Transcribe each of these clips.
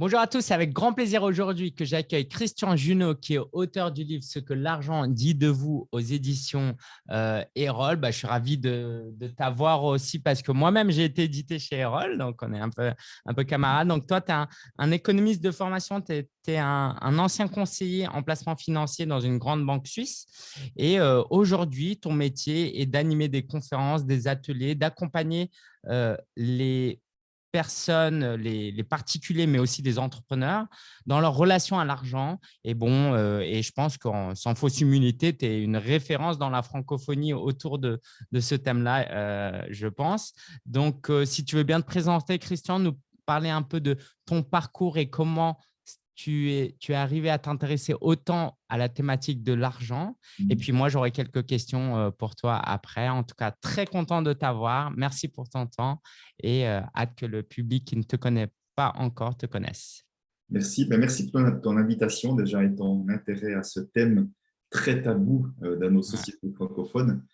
Bonjour à tous, c'est avec grand plaisir aujourd'hui que j'accueille Christian Junot, qui est auteur du livre « Ce que l'argent dit de vous » aux éditions euh, Erol. Bah, je suis ravi de, t'avoir aussi parce que moi-même, j'ai été édité chez Erol, donc on est un peu, un peu camarades. Donc toi, tu es un, économiste de formation, tu es, un, ancien conseiller en placement financier dans une grande banque suisse. Et euh, aujourd'hui, ton métier est d'animer des conférences, des ateliers, d'accompagner euh, les personnes, les, particuliers, mais aussi des entrepreneurs, dans leur relation à l'argent. Et bon, euh, et je pense qu'en sans fausse immunité, tu es une référence dans la francophonie autour de, de ce thème-là, euh, je pense. Donc, euh, si tu veux bien te présenter, Christian, nous parler un peu de ton parcours et comment tu es, tu es arrivé à t'intéresser autant à la thématique de l'argent. Et mmh. puis moi, j'aurai quelques questions euh, pour toi après. En tout cas, très content de t'avoir. Merci pour ton temps et euh, hâte que le public qui ne te connaît pas encore te connaisse. Merci. Ben, merci pour ton invitation déjà et ton intérêt à ce thème très tabou euh, dans nos sociétés francophones.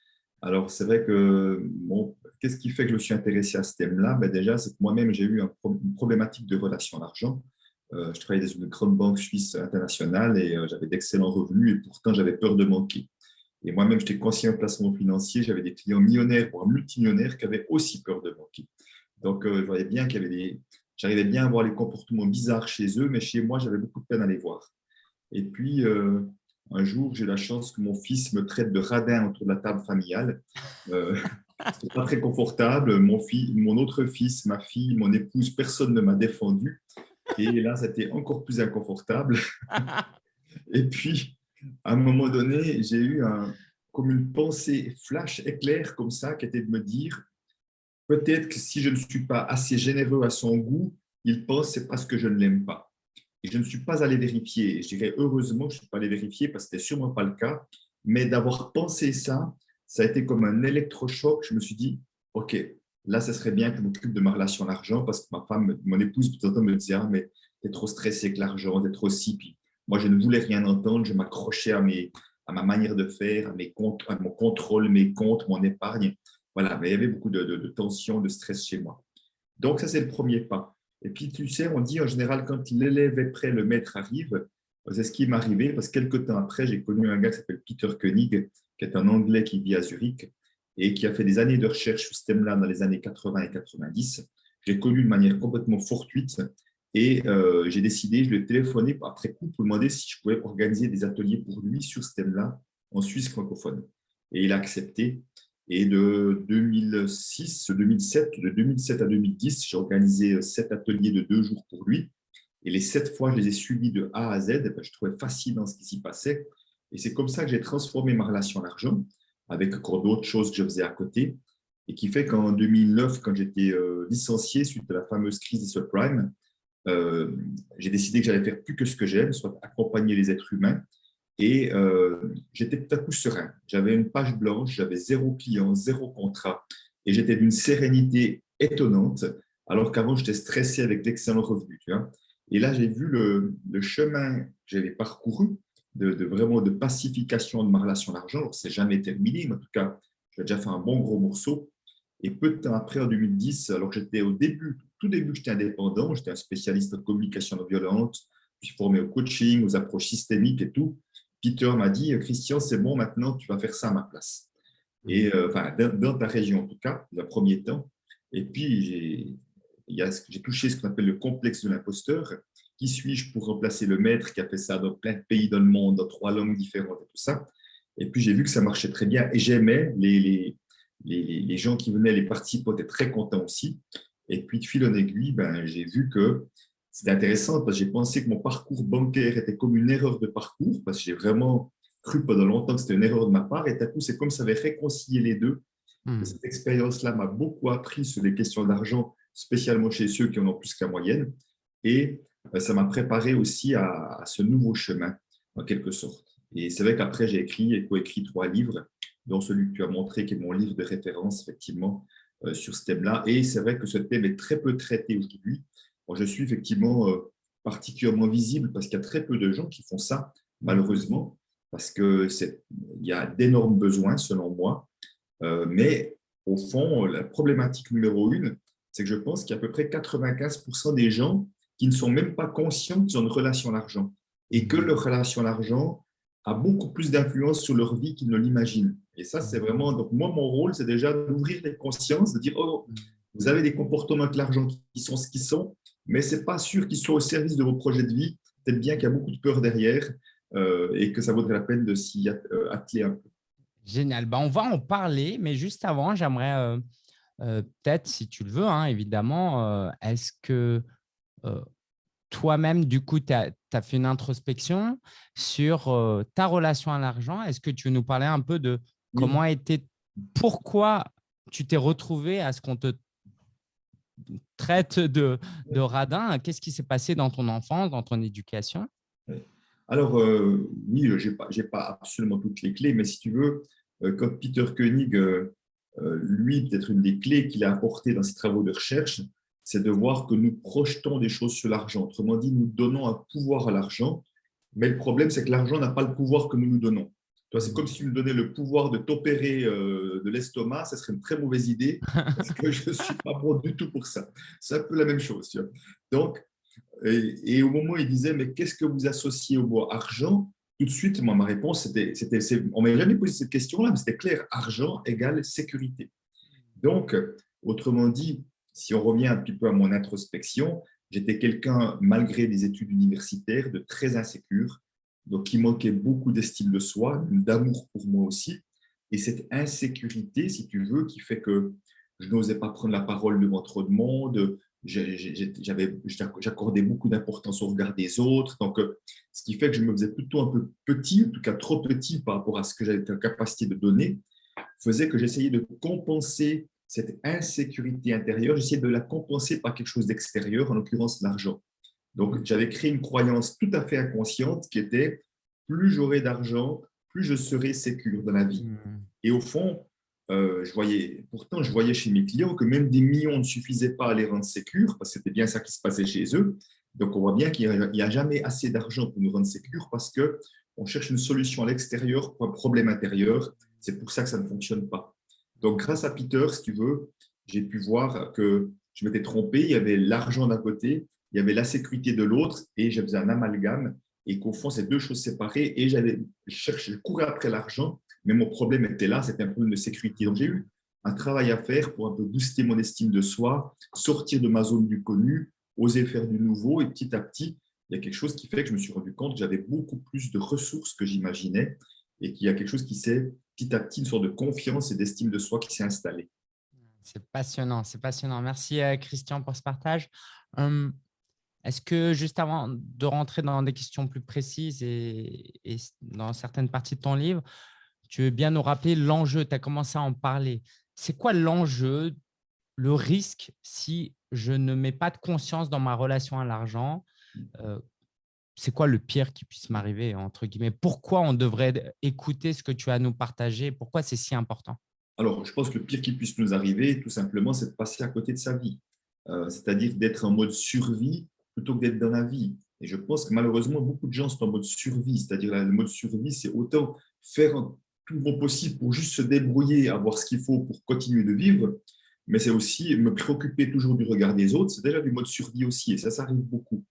Alors, c'est vrai que bon, qu'est-ce qui fait que je me suis intéressé à ce thème-là? Ben, Déjà, c'est que moi-même, j'ai eu une problématique de relation à l'argent. Euh, je travaillais dans une grande banque suisse internationale et euh, j'avais d'excellents revenus et pourtant j'avais peur de manquer. Et moi-même, j'étais conseiller en placement financier, j'avais des clients millionnaires, voire multimillionnaires, qui avaient aussi peur de manquer. Donc, euh, je voyais bien qu'il y avait des... J'arrivais bien à voir les comportements bizarres chez eux, mais chez moi, j'avais beaucoup de peine à les voir. Et puis, un jour, j'ai la chance que mon fils me traite de radin autour de la table familiale. Euh, n'est pas très confortable. Mon, fils, mon autre fils, ma fille, mon épouse, personne ne m'a défendu. Et là, c'était encore plus inconfortable. Et puis, à un moment donné, j'ai eu comme une pensée flash, éclair, comme ça, qui était de me dire, peut-être que si je ne suis pas assez généreux à son goût, il pense c'est parce que je ne l'aime pas. Et je ne suis pas allé vérifier. Je dirais heureusement que je ne suis pas allé vérifier parce que ce n'était sûrement pas le cas. Mais d'avoir pensé ça, ça a été comme un électrochoc. Je me suis dit, OK, Là, ce serait bien que je m'occupe de ma relation à l'argent parce que ma femme, mon épouse, tout le temps me disait ah, mais tu es trop stressé avec l'argent, tu es trop si. Puis moi, je ne voulais rien entendre, je m'accrochais à, mes, à ma manière de faire, à, mes comptes, à mon contrôle, mes comptes, mon épargne. Voilà, mais il y avait beaucoup de, de, tension, de stress chez moi. Donc, ça, c'est le premier pas. Et puis, tu sais, on dit en général, quand l'élève est prêt, le maître arrive. C'est ce qui m'est arrivé parce que quelques temps après, j'ai connu un gars qui s'appelle Peter Koenig, qui est un Anglais qui vit à Zurich et qui a fait des années de recherche sur ce thème-là dans les années 80 et 90. J'ai connu de manière complètement fortuite et euh, j'ai décidé, je lui ai téléphoné après coup pour demander si je pouvais organiser des ateliers pour lui sur ce thème-là en Suisse francophone. Et il a accepté. Et de 2006, 2007, de 2007 à 2010, j'ai organisé sept ateliers de deux jours pour lui. Et les sept fois, je les ai suivis de A à Z. Je trouvais fascinant ce qui s'y passait. Et c'est comme ça que j'ai transformé ma relation à l'argent avec encore d'autres choses que je faisais à côté, et qui fait qu'en 2009, quand j'étais euh, licencié suite à la fameuse crise des subprimes, euh, j'ai décidé que j'allais faire plus que ce que j'aime, soit accompagner les êtres humains, et euh, j'étais tout à coup serein. J'avais une page blanche, j'avais zéro client, zéro contrat, et j'étais d'une sérénité étonnante, alors qu'avant, j'étais stressé avec d'excellents revenus. Tu vois et là, j'ai vu le, le chemin que j'avais parcouru, de, vraiment de pacification de ma relation à l'argent. C'est jamais terminé, mais en tout cas, j'ai déjà fait un bon gros morceau. Et peu de temps après, en 2010, alors j'étais au début, tout début, j'étais indépendant, j'étais un spécialiste en communication non violente, je suis formé au coaching, aux approches systémiques et tout. Peter m'a dit, Christian, c'est bon, maintenant, tu vas faire ça à ma place. Et euh, enfin, dans, ta région, en tout cas, le premier temps. Et puis, j'ai touché ce qu'on appelle le complexe de l'imposteur. Qui suis-je pour remplacer le maître qui a fait ça dans plein de pays dans le monde, dans trois langues différentes et tout ça? Et puis, j'ai vu que ça marchait très bien et j'aimais les, les, les, les, gens qui venaient, les participants étaient très contents aussi. Et puis, de fil en aiguille, ben, j'ai vu que c'était intéressant parce que j'ai pensé que mon parcours bancaire était comme une erreur de parcours parce que j'ai vraiment cru pendant longtemps que c'était une erreur de ma part. Et tout coup, c'est comme ça avait réconcilié les deux. Hmm. Cette expérience-là m'a beaucoup appris sur les questions d'argent, spécialement chez ceux qui en ont plus qu'à moyenne. Et ça m'a préparé aussi à, ce nouveau chemin, en quelque sorte. Et c'est vrai qu'après, j'ai écrit et coécrit trois livres, dont celui que tu as montré, qui est mon livre de référence, effectivement, euh, sur ce thème-là. Et c'est vrai que ce thème est très peu traité aujourd'hui. je suis effectivement euh, particulièrement visible parce qu'il y a très peu de gens qui font ça, malheureusement, parce qu'il y a d'énormes besoins, selon moi. mais au fond, la problématique numéro une, c'est que je pense qu'il y a à peu près 95% des gens qui ne sont même pas conscients qu'ils ont une relation à l'argent et que leur relation à l'argent a beaucoup plus d'influence sur leur vie qu'ils ne l'imaginent. Et ça, c'est vraiment… Donc, moi, mon rôle, c'est déjà d'ouvrir les consciences, de dire, oh, vous avez des comportements avec l'argent qui sont ce qu'ils sont, mais ce n'est pas sûr qu'ils soient au service de vos projets de vie. Peut-être bien qu'il y a beaucoup de peur derrière euh, et que ça vaudrait la peine de s'y euh, atteler un peu. Génial. Ben, on va en parler, mais juste avant, j'aimerais euh, peut-être, si tu le veux, hein, évidemment, est-ce que toi-même, du coup, tu as, fait une introspection sur ta relation à l'argent. Est-ce que tu veux nous parler un peu de comment a été, pourquoi tu t'es retrouvé à ce qu'on te traite de, de radin? Qu'est-ce qui s'est passé dans ton enfance, dans ton éducation? Alors, euh, oui, je n'ai pas, pas, absolument toutes les clés, mais si tu veux, euh, comme Peter Koenig, euh, lui, peut-être une des clés qu'il a apportées dans ses travaux de recherche, c'est de voir que nous projetons des choses sur l'argent. Autrement dit, nous donnons un pouvoir à l'argent, mais le problème, c'est que l'argent n'a pas le pouvoir que nous nous donnons. C'est comme si tu me donnais le pouvoir de t'opérer euh, de l'estomac, ce serait une très mauvaise idée, parce que je ne suis pas bon du tout pour ça. C'est un peu la même chose. Donc, et, au moment où il disait, mais qu'est-ce que vous associez au mot argent? Tout de suite, moi, ma réponse, c'était, on ne m'a jamais posé cette question-là, mais c'était clair, argent égale sécurité. Donc, autrement dit, si on revient un petit peu à mon introspection, j'étais quelqu'un, malgré des études universitaires, de très insécure, donc qui manquait beaucoup d'estime de soi, d'amour pour moi aussi. Et cette insécurité, si tu veux, qui fait que je n'osais pas prendre la parole devant trop de monde, j'accordais beaucoup d'importance au regard des autres. Donc, ce qui fait que je me faisais plutôt un peu petit, en tout cas trop petit par rapport à ce que j'avais la capacité de donner, faisait que j'essayais de compenser cette insécurité intérieure, j'essayais de la compenser par quelque chose d'extérieur, en l'occurrence l'argent. Donc, j'avais créé une croyance tout à fait inconsciente qui était plus j'aurai d'argent, plus je serai sécure dans la vie. Hmm. Et au fond, euh, je voyais, pourtant, je voyais chez mes clients que même des millions ne suffisaient pas à les rendre sécures, parce que c'était bien ça qui se passait chez eux. Donc, on voit bien qu'il n'y a, jamais assez d'argent pour nous rendre sécures parce qu'on cherche une solution à l'extérieur pour un problème intérieur. C'est pour ça que ça ne fonctionne pas. Donc, grâce à Peter, si tu veux, j'ai pu voir que je m'étais trompé. Il y avait l'argent d'un côté il y avait la sécurité de l'autre et je faisais un amalgame et qu'au fond, c'est deux choses séparées et j'allais chercher, je courais après l'argent, mais mon problème était là, c'était un problème de sécurité. Donc, j'ai eu un travail à faire pour un peu booster mon estime de soi, sortir de ma zone du connu, oser faire du nouveau et petit à petit, il y a quelque chose qui fait que je me suis rendu compte que j'avais beaucoup plus de ressources que j'imaginais et qu'il y a quelque chose qui s'est petit à petit, une sorte de confiance et d'estime de soi qui s'est installée. C'est passionnant, c'est passionnant. Merci euh, Christian pour ce partage. Hum, est-ce que juste avant de rentrer dans des questions plus précises et, dans certaines parties de ton livre, tu veux bien nous rappeler l'enjeu, tu as commencé à en parler. C'est quoi l'enjeu, le risque si je ne mets pas de conscience dans ma relation à l'argent euh, C'est quoi le pire qui puisse m'arriver, entre guillemets? Pourquoi on devrait écouter ce que tu as à nous partager? Pourquoi c'est si important? Alors, je pense que le pire qui puisse nous arriver, tout simplement, c'est de passer à côté de sa vie. Euh, c'est-à-dire d'être en mode survie plutôt que d'être dans la vie. Et je pense que malheureusement, beaucoup de gens sont en mode survie, c'est-à-dire le mode survie, c'est autant faire tout bon possible pour juste se débrouiller, avoir ce qu'il faut pour continuer de vivre, mais c'est aussi me préoccuper toujours du regard des autres, c'est déjà du mode survie aussi, et ça, ça arrive beaucoup.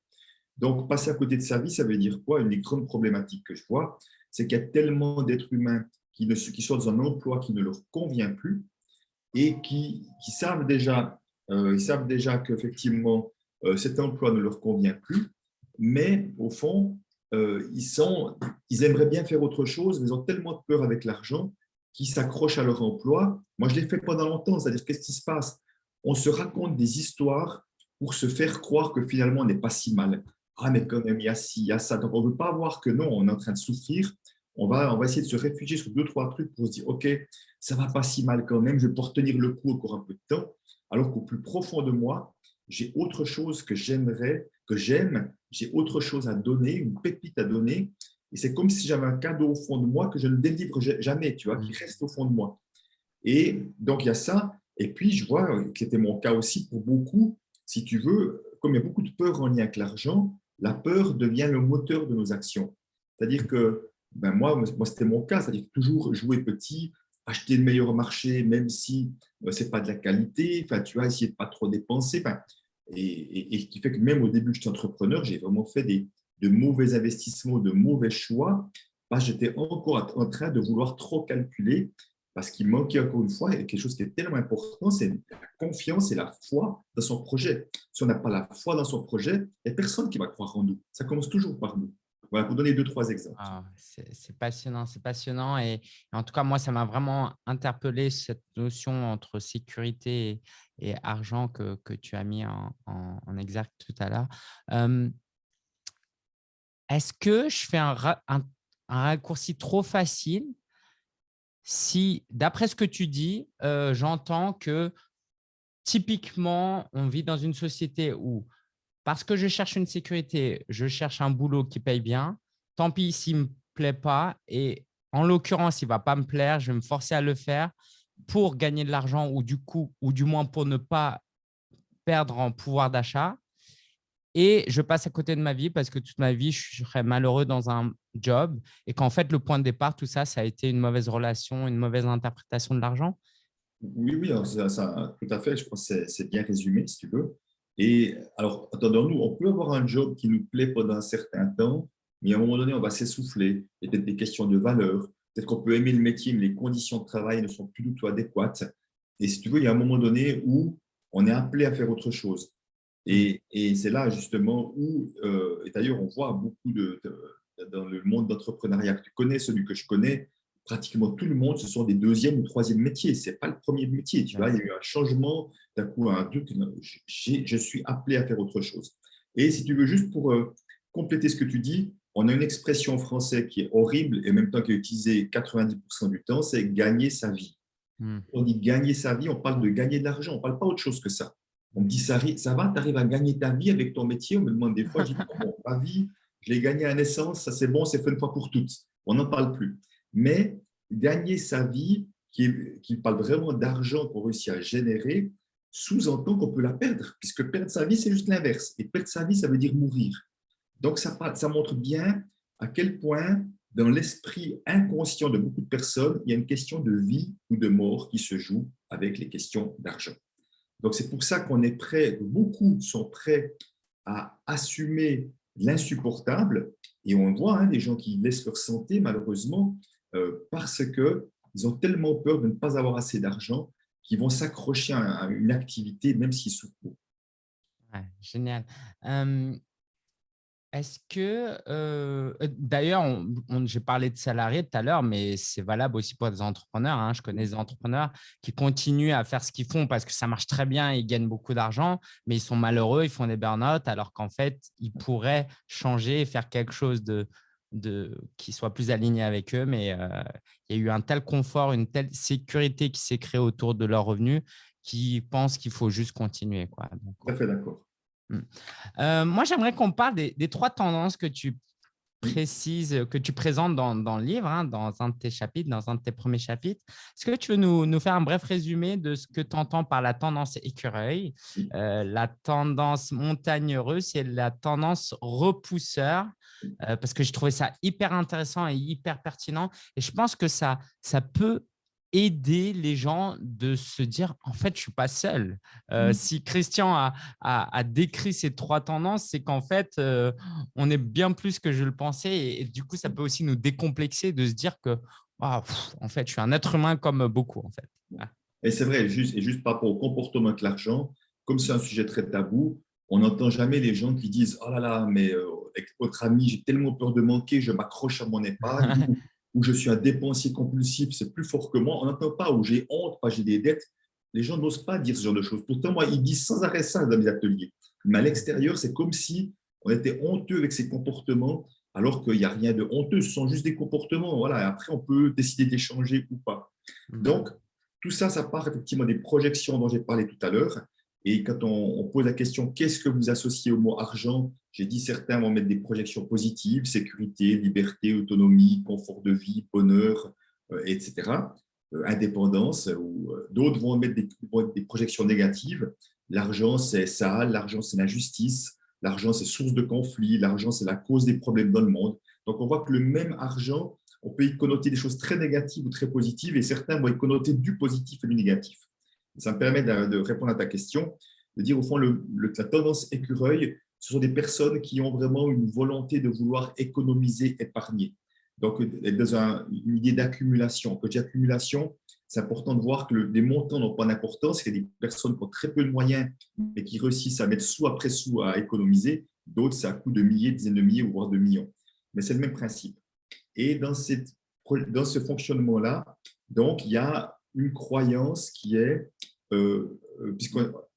Donc, passer à côté de sa vie, ça veut dire quoi? Une des grandes problématiques que je vois, c'est qu'il y a tellement d'êtres humains qui, ne, sont dans un emploi qui ne leur convient plus et qui, savent déjà, euh, déjà qu'effectivement, euh, cet emploi ne leur convient plus, mais au fond, euh, ils, sont, ils aimeraient bien faire autre chose, mais ils ont tellement de peur avec l'argent qu'ils s'accrochent à leur emploi. Moi, je l'ai fait pendant longtemps, c'est-à-dire qu'est-ce qui se passe? On se raconte des histoires pour se faire croire que finalement, on n'est pas si mal. Ah, mais quand même, il y a ci, il y a ça. Donc, on ne veut pas voir que non, on est en train de souffrir. On va, on va essayer de se réfugier sur deux, trois trucs pour se dire, OK, ça va pas si mal quand même, je vais pouvoir tenir le coup encore un peu de temps. Alors qu'au plus profond de moi, j'ai autre chose que j'aimerais, que j'aime, j'ai autre chose à donner, une pépite à donner. Et c'est comme si j'avais un cadeau au fond de moi que je ne délivre jamais, tu vois, qui reste au fond de moi. Et donc, il y a ça. Et puis, je vois que c'était mon cas aussi pour beaucoup, si tu veux, comme il y a beaucoup de peur en lien avec l'argent, la peur devient le moteur de nos actions. C'est-à-dire que, ben moi, moi c'était mon cas, c'est-à-dire toujours jouer petit, acheter le meilleur marché, même si euh, ce n'est pas de la qualité, enfin, tu essayer de pas trop dépenser. Et, et, qui fait que même au début, j'étais entrepreneur, j'ai vraiment fait des, de mauvais investissements, de mauvais choix, j'étais encore en train de vouloir trop calculer parce qu'il manquait encore une fois quelque chose qui est tellement important, c'est la confiance et la foi dans son projet. Si on n'a pas la foi dans son projet, il n'y a personne qui va croire en nous. Ça commence toujours par nous. Voilà, pour donner deux, trois exemples. Ah, c'est passionnant, c'est passionnant. Et, en tout cas, moi, ça m'a vraiment interpellé cette notion entre sécurité et, argent que, que, tu as mis en, en, exergue tout à l'heure. Est-ce que je fais un raccourci trop facile si, d'après ce que tu dis, euh, j'entends que typiquement, on vit dans une société où, parce que je cherche une sécurité, je cherche un boulot qui paye bien, tant pis s'il ne me plaît pas, et en l'occurrence, il ne va pas me plaire, je vais me forcer à le faire pour gagner de l'argent ou du coup, ou du moins pour ne pas perdre en pouvoir d'achat et je passe à côté de ma vie parce que toute ma vie, je serais malheureux dans un job et qu'en fait, le point de départ, tout ça, ça a été une mauvaise relation, une mauvaise interprétation de l'argent? Oui, oui, tout à fait. Je pense que c'est bien résumé, si tu veux. Et alors, attendons-nous, on peut avoir un job qui nous plaît pendant un certain temps, mais à un moment donné, on va s'essouffler. A peut-être des questions de valeur. Peut-être qu'on peut aimer le métier, mais les conditions de travail ne sont plus du tout adéquates. Et si tu veux, il y a un moment donné où on est appelé à faire autre chose. Et, c'est là justement où, euh, et d'ailleurs on voit beaucoup de, dans le monde d'entrepreneuriat que tu connais, celui que je connais, pratiquement tout le monde, ce sont des deuxième ou troisième métiers. Ce n'est pas le premier métier. Tu vois, il y a eu un changement, d'un coup, un truc, je suis appelé à faire autre chose. Et si tu veux, juste pour euh, compléter ce que tu dis, on a une expression en français qui est horrible et en même temps qui est utilisée 90% du temps, c'est gagner sa vie. Hmm. On dit gagner sa vie, on parle de gagner de l'argent, on ne parle pas autre chose que ça. On me dit, ça, ça va, tu arrives à gagner ta vie avec ton métier On me demande des fois, je dis, bon, ma vie, je l'ai gagnée à naissance, ça c'est bon, c'est fait une fois pour toutes. On n'en parle plus. Mais gagner sa vie, qui, qui parle vraiment d'argent qu'on réussit à générer, sous-entend qu'on peut la perdre, puisque perdre sa vie, c'est juste l'inverse. Et perdre sa vie, ça veut dire mourir. Donc, ça, ça montre bien à quel point, dans l'esprit inconscient de beaucoup de personnes, il y a une question de vie ou de mort qui se joue avec les questions d'argent. Donc, c'est pour ça qu'on est prêt, beaucoup sont prêts à assumer l'insupportable. Et on voit hein, des gens qui laissent leur santé, malheureusement, euh, parce qu'ils ont tellement peur de ne pas avoir assez d'argent qu'ils vont s'accrocher à, une activité, même s'ils souffrent. Génial. Est-ce que, euh, d'ailleurs, j'ai parlé de salariés tout à l'heure, mais c'est valable aussi pour des entrepreneurs. Hein. Je connais des entrepreneurs qui continuent à faire ce qu'ils font parce que ça marche très bien, ils gagnent beaucoup d'argent, mais ils sont malheureux, ils font des burn-out, alors qu'en fait, ils pourraient changer et faire quelque chose de, de, qui soit plus aligné avec eux. Mais euh, il y a eu un tel confort, une telle sécurité qui s'est créée autour de leurs revenus qu'ils pensent qu'il faut juste continuer. Quoi. Tout à fait d'accord. Mmh. Euh, moi, j'aimerais qu'on parle des, trois tendances que tu précises, que tu présentes dans, le livre, hein, dans un de tes chapitres, dans un de tes premiers chapitres. Est-ce que tu veux nous, faire un bref résumé de ce que tu entends par la tendance écureuil, euh, la tendance montagne heureuse et la tendance repousseur? Euh, Parce que j'ai trouvé ça hyper intéressant et hyper pertinent. Et je pense que ça, ça peut aider les gens de se dire en fait je suis pas seul. Euh, mmh. Si Christian a, a, décrit ces trois tendances, c'est qu'en fait euh, on est bien plus que je le pensais et, du coup ça peut aussi nous décomplexer de se dire que en fait je suis un être humain comme beaucoup en fait. Et c'est vrai, juste, et juste par rapport au comportement de l'argent, comme c'est un sujet très tabou, on n'entend jamais les gens qui disent oh là là mais euh, avec votre ami j'ai tellement peur de manquer, je m'accroche à mon épargne où je suis un dépensier compulsif, c'est plus fort que moi. On n'entend pas où j'ai honte, pas j'ai des dettes. Les gens n'osent pas dire ce genre de choses. Pourtant, moi, ils disent sans arrêt ça dans mes ateliers. Mais à l'extérieur, c'est comme si on était honteux avec ces comportements, alors qu'il n'y a rien de honteux. Ce sont juste des comportements. Voilà. après, on peut décider d'échanger ou pas. Mmh. Donc, tout ça, ça part effectivement des projections dont j'ai parlé tout à l'heure. Et quand on, pose la question, qu'est-ce que vous associez au mot argent? J'ai dit certains vont mettre des projections positives, sécurité, liberté, autonomie, confort de vie, bonheur, euh, etc., euh, indépendance, ou euh, d'autres vont mettre des, des, projections négatives. L'argent, c'est ça, l'argent, c'est l'injustice, l'argent, c'est source de conflit, l'argent, c'est la cause des problèmes dans le monde. Donc, on voit que le même argent, on peut y connoter des choses très négatives ou très positives, et certains vont y connoter du positif et du négatif. Ça me permet de, répondre à ta question. de dire au fond, la tendance écureuil, ce sont des personnes qui ont vraiment une volonté de vouloir économiser, épargner. Donc, dans une idée d'accumulation. Quand accumulation, c'est important de voir que les montants n'ont pas d'importance. Il y a des personnes qui ont très peu de moyens, mais qui réussissent à mettre sous après sous à économiser. D'autres, c'est à coût de milliers, dizaines de milliers, voire de millions. Mais c'est le même principe. Et dans, dans ce fonctionnement-là, donc, il y a une croyance qui est, euh, euh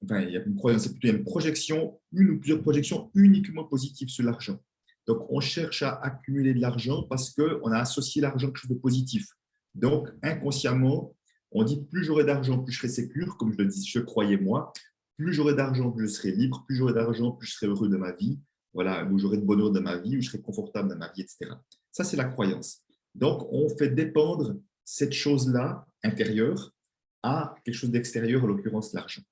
enfin, il y a une croyance, c'est plutôt une projection, une ou plusieurs projections uniquement positives sur l'argent. Donc, on cherche à accumuler de l'argent parce qu'on a associé l'argent à quelque chose de positif. Donc, inconsciemment, on dit plus j'aurai d'argent, plus je serai sécure, comme je le dis, je croyais moi. Plus j'aurai d'argent, plus je serai libre. Plus j'aurai d'argent, plus je serai heureux de ma vie. Voilà, où j'aurai de bonheur de ma vie, où je serai confortable dans ma vie, etc. Ça, c'est la croyance. Donc, on fait dépendre cette chose-là, intérieure, à quelque chose d'extérieur, en l'occurrence l'argent.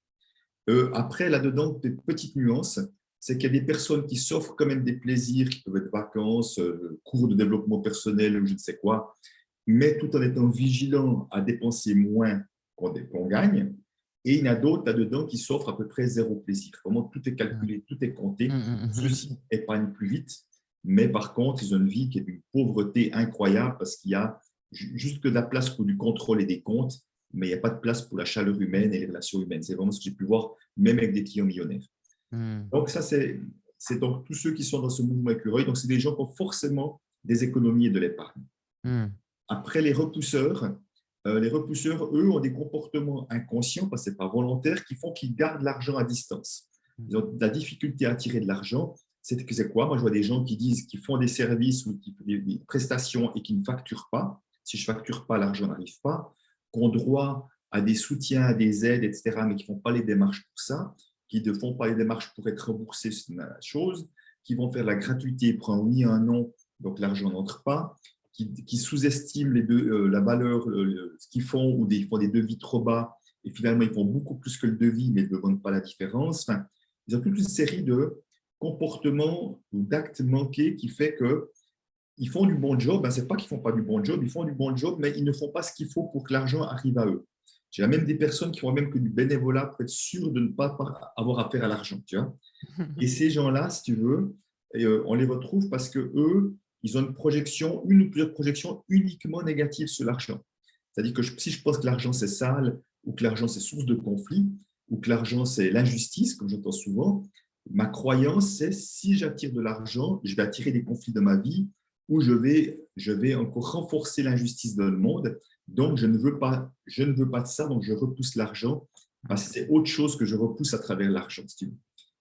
Euh, après, là-dedans, des petites nuances, c'est qu'il y a des personnes qui s'offrent quand même des plaisirs, qui peuvent être vacances, euh, cours de développement personnel ou je ne sais quoi, mais tout en étant vigilant à dépenser moins qu'on gagne. Et il y en a d'autres là-dedans qui s'offrent à peu près zéro plaisir. Vraiment, tout est calculé, tout est compté. Mmh, mmh, mmh. Ceux-ci épargnent plus vite, mais par contre, ils ont une vie qui est d'une pauvreté incroyable parce qu'il y a juste que de la place pour du contrôle et des comptes, mais il n'y a pas de place pour la chaleur humaine et les relations humaines. C'est vraiment ce que j'ai pu voir, même avec des clients millionnaires. Donc ça, c'est donc tous ceux qui sont dans ce mouvement écureuil. Donc, c'est des gens qui ont forcément des économies et de l'épargne. Après, les repousseurs, euh, les repousseurs, eux, ont des comportements inconscients, parce que ce n'est pas volontaire, qui font qu'ils gardent l'argent à distance. Ils ont la difficulté à attirer de l'argent. C'est quoi? Moi, je vois des gens qui disent qu'ils font des services ou des prestations et qui ne facturent pas. Si je ne facture pas, l'argent n'arrive pas. Qui ont droit à des soutiens, à des aides, etc., mais qui ne font pas les démarches pour ça, qui ne font pas les démarches pour être remboursés, c'est une chose, qui vont faire la gratuité, prendre oui un nom, donc l'argent n'entre pas, qui, sous-estiment euh, la valeur, ce qu'ils font, ou des, ils font des devis trop bas, et finalement, ils font beaucoup plus que le devis, mais ne demandent pas la différence. Enfin, ils ont toute une série de comportements ou d'actes manqués qui fait que ils font du bon job. Ben, Ce n'est pas qu'ils ne font pas du bon job, ils font du bon job, mais ils ne font pas ce qu'il faut pour que l'argent arrive à eux. J'ai même des personnes qui font même que du bénévolat pour être sûr de ne pas avoir affaire à l'argent. Et ces gens-là, si tu veux, euh, on les retrouve parce que eux, ils ont une projection, une ou plusieurs projections uniquement négatives sur l'argent. C'est-à-dire que si je pense que l'argent c'est sale, ou que l'argent c'est source de conflit, ou que l'argent c'est l'injustice, comme j'entends souvent, ma croyance c'est si j'attire de l'argent, je vais attirer des conflits dans ma vie, ou je vais, je vais encore renforcer l'injustice dans le monde. Donc, je ne, veux pas, je ne veux pas de ça, donc je repousse l'argent, c'est autre chose que je repousse à travers l'argent.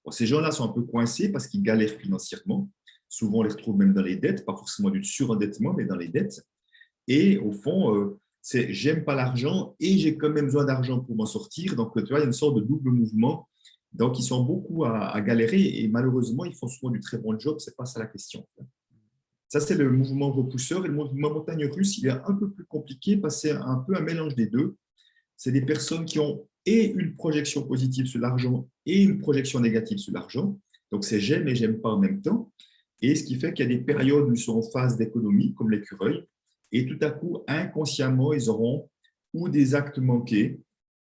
ces gens-là sont un peu coincés parce qu'ils galèrent financièrement. Souvent, on les retrouve même dans les dettes, pas forcément du surendettement, mais dans les dettes. Et au fond, euh, c'est j'aime pas l'argent et j'ai quand même besoin d'argent pour m'en sortir. Donc, tu vois, il y a une sorte de double mouvement. Donc, ils sont beaucoup à, galérer et malheureusement, ils font souvent du très bon job. C'est pas ça la question. Ça, c'est le mouvement repousseur. Et le mouvement montagne russe, il est un peu plus compliqué parce que c'est un peu un mélange des deux. C'est des personnes qui ont et une projection positive sur l'argent et une projection négative sur l'argent. Donc, c'est j'aime et j'aime pas en même temps. Et ce qui fait qu'il y a des périodes où ils sont en phase d'économie, comme l'écureuil, et tout à coup, inconsciemment, ils auront ou des actes manqués,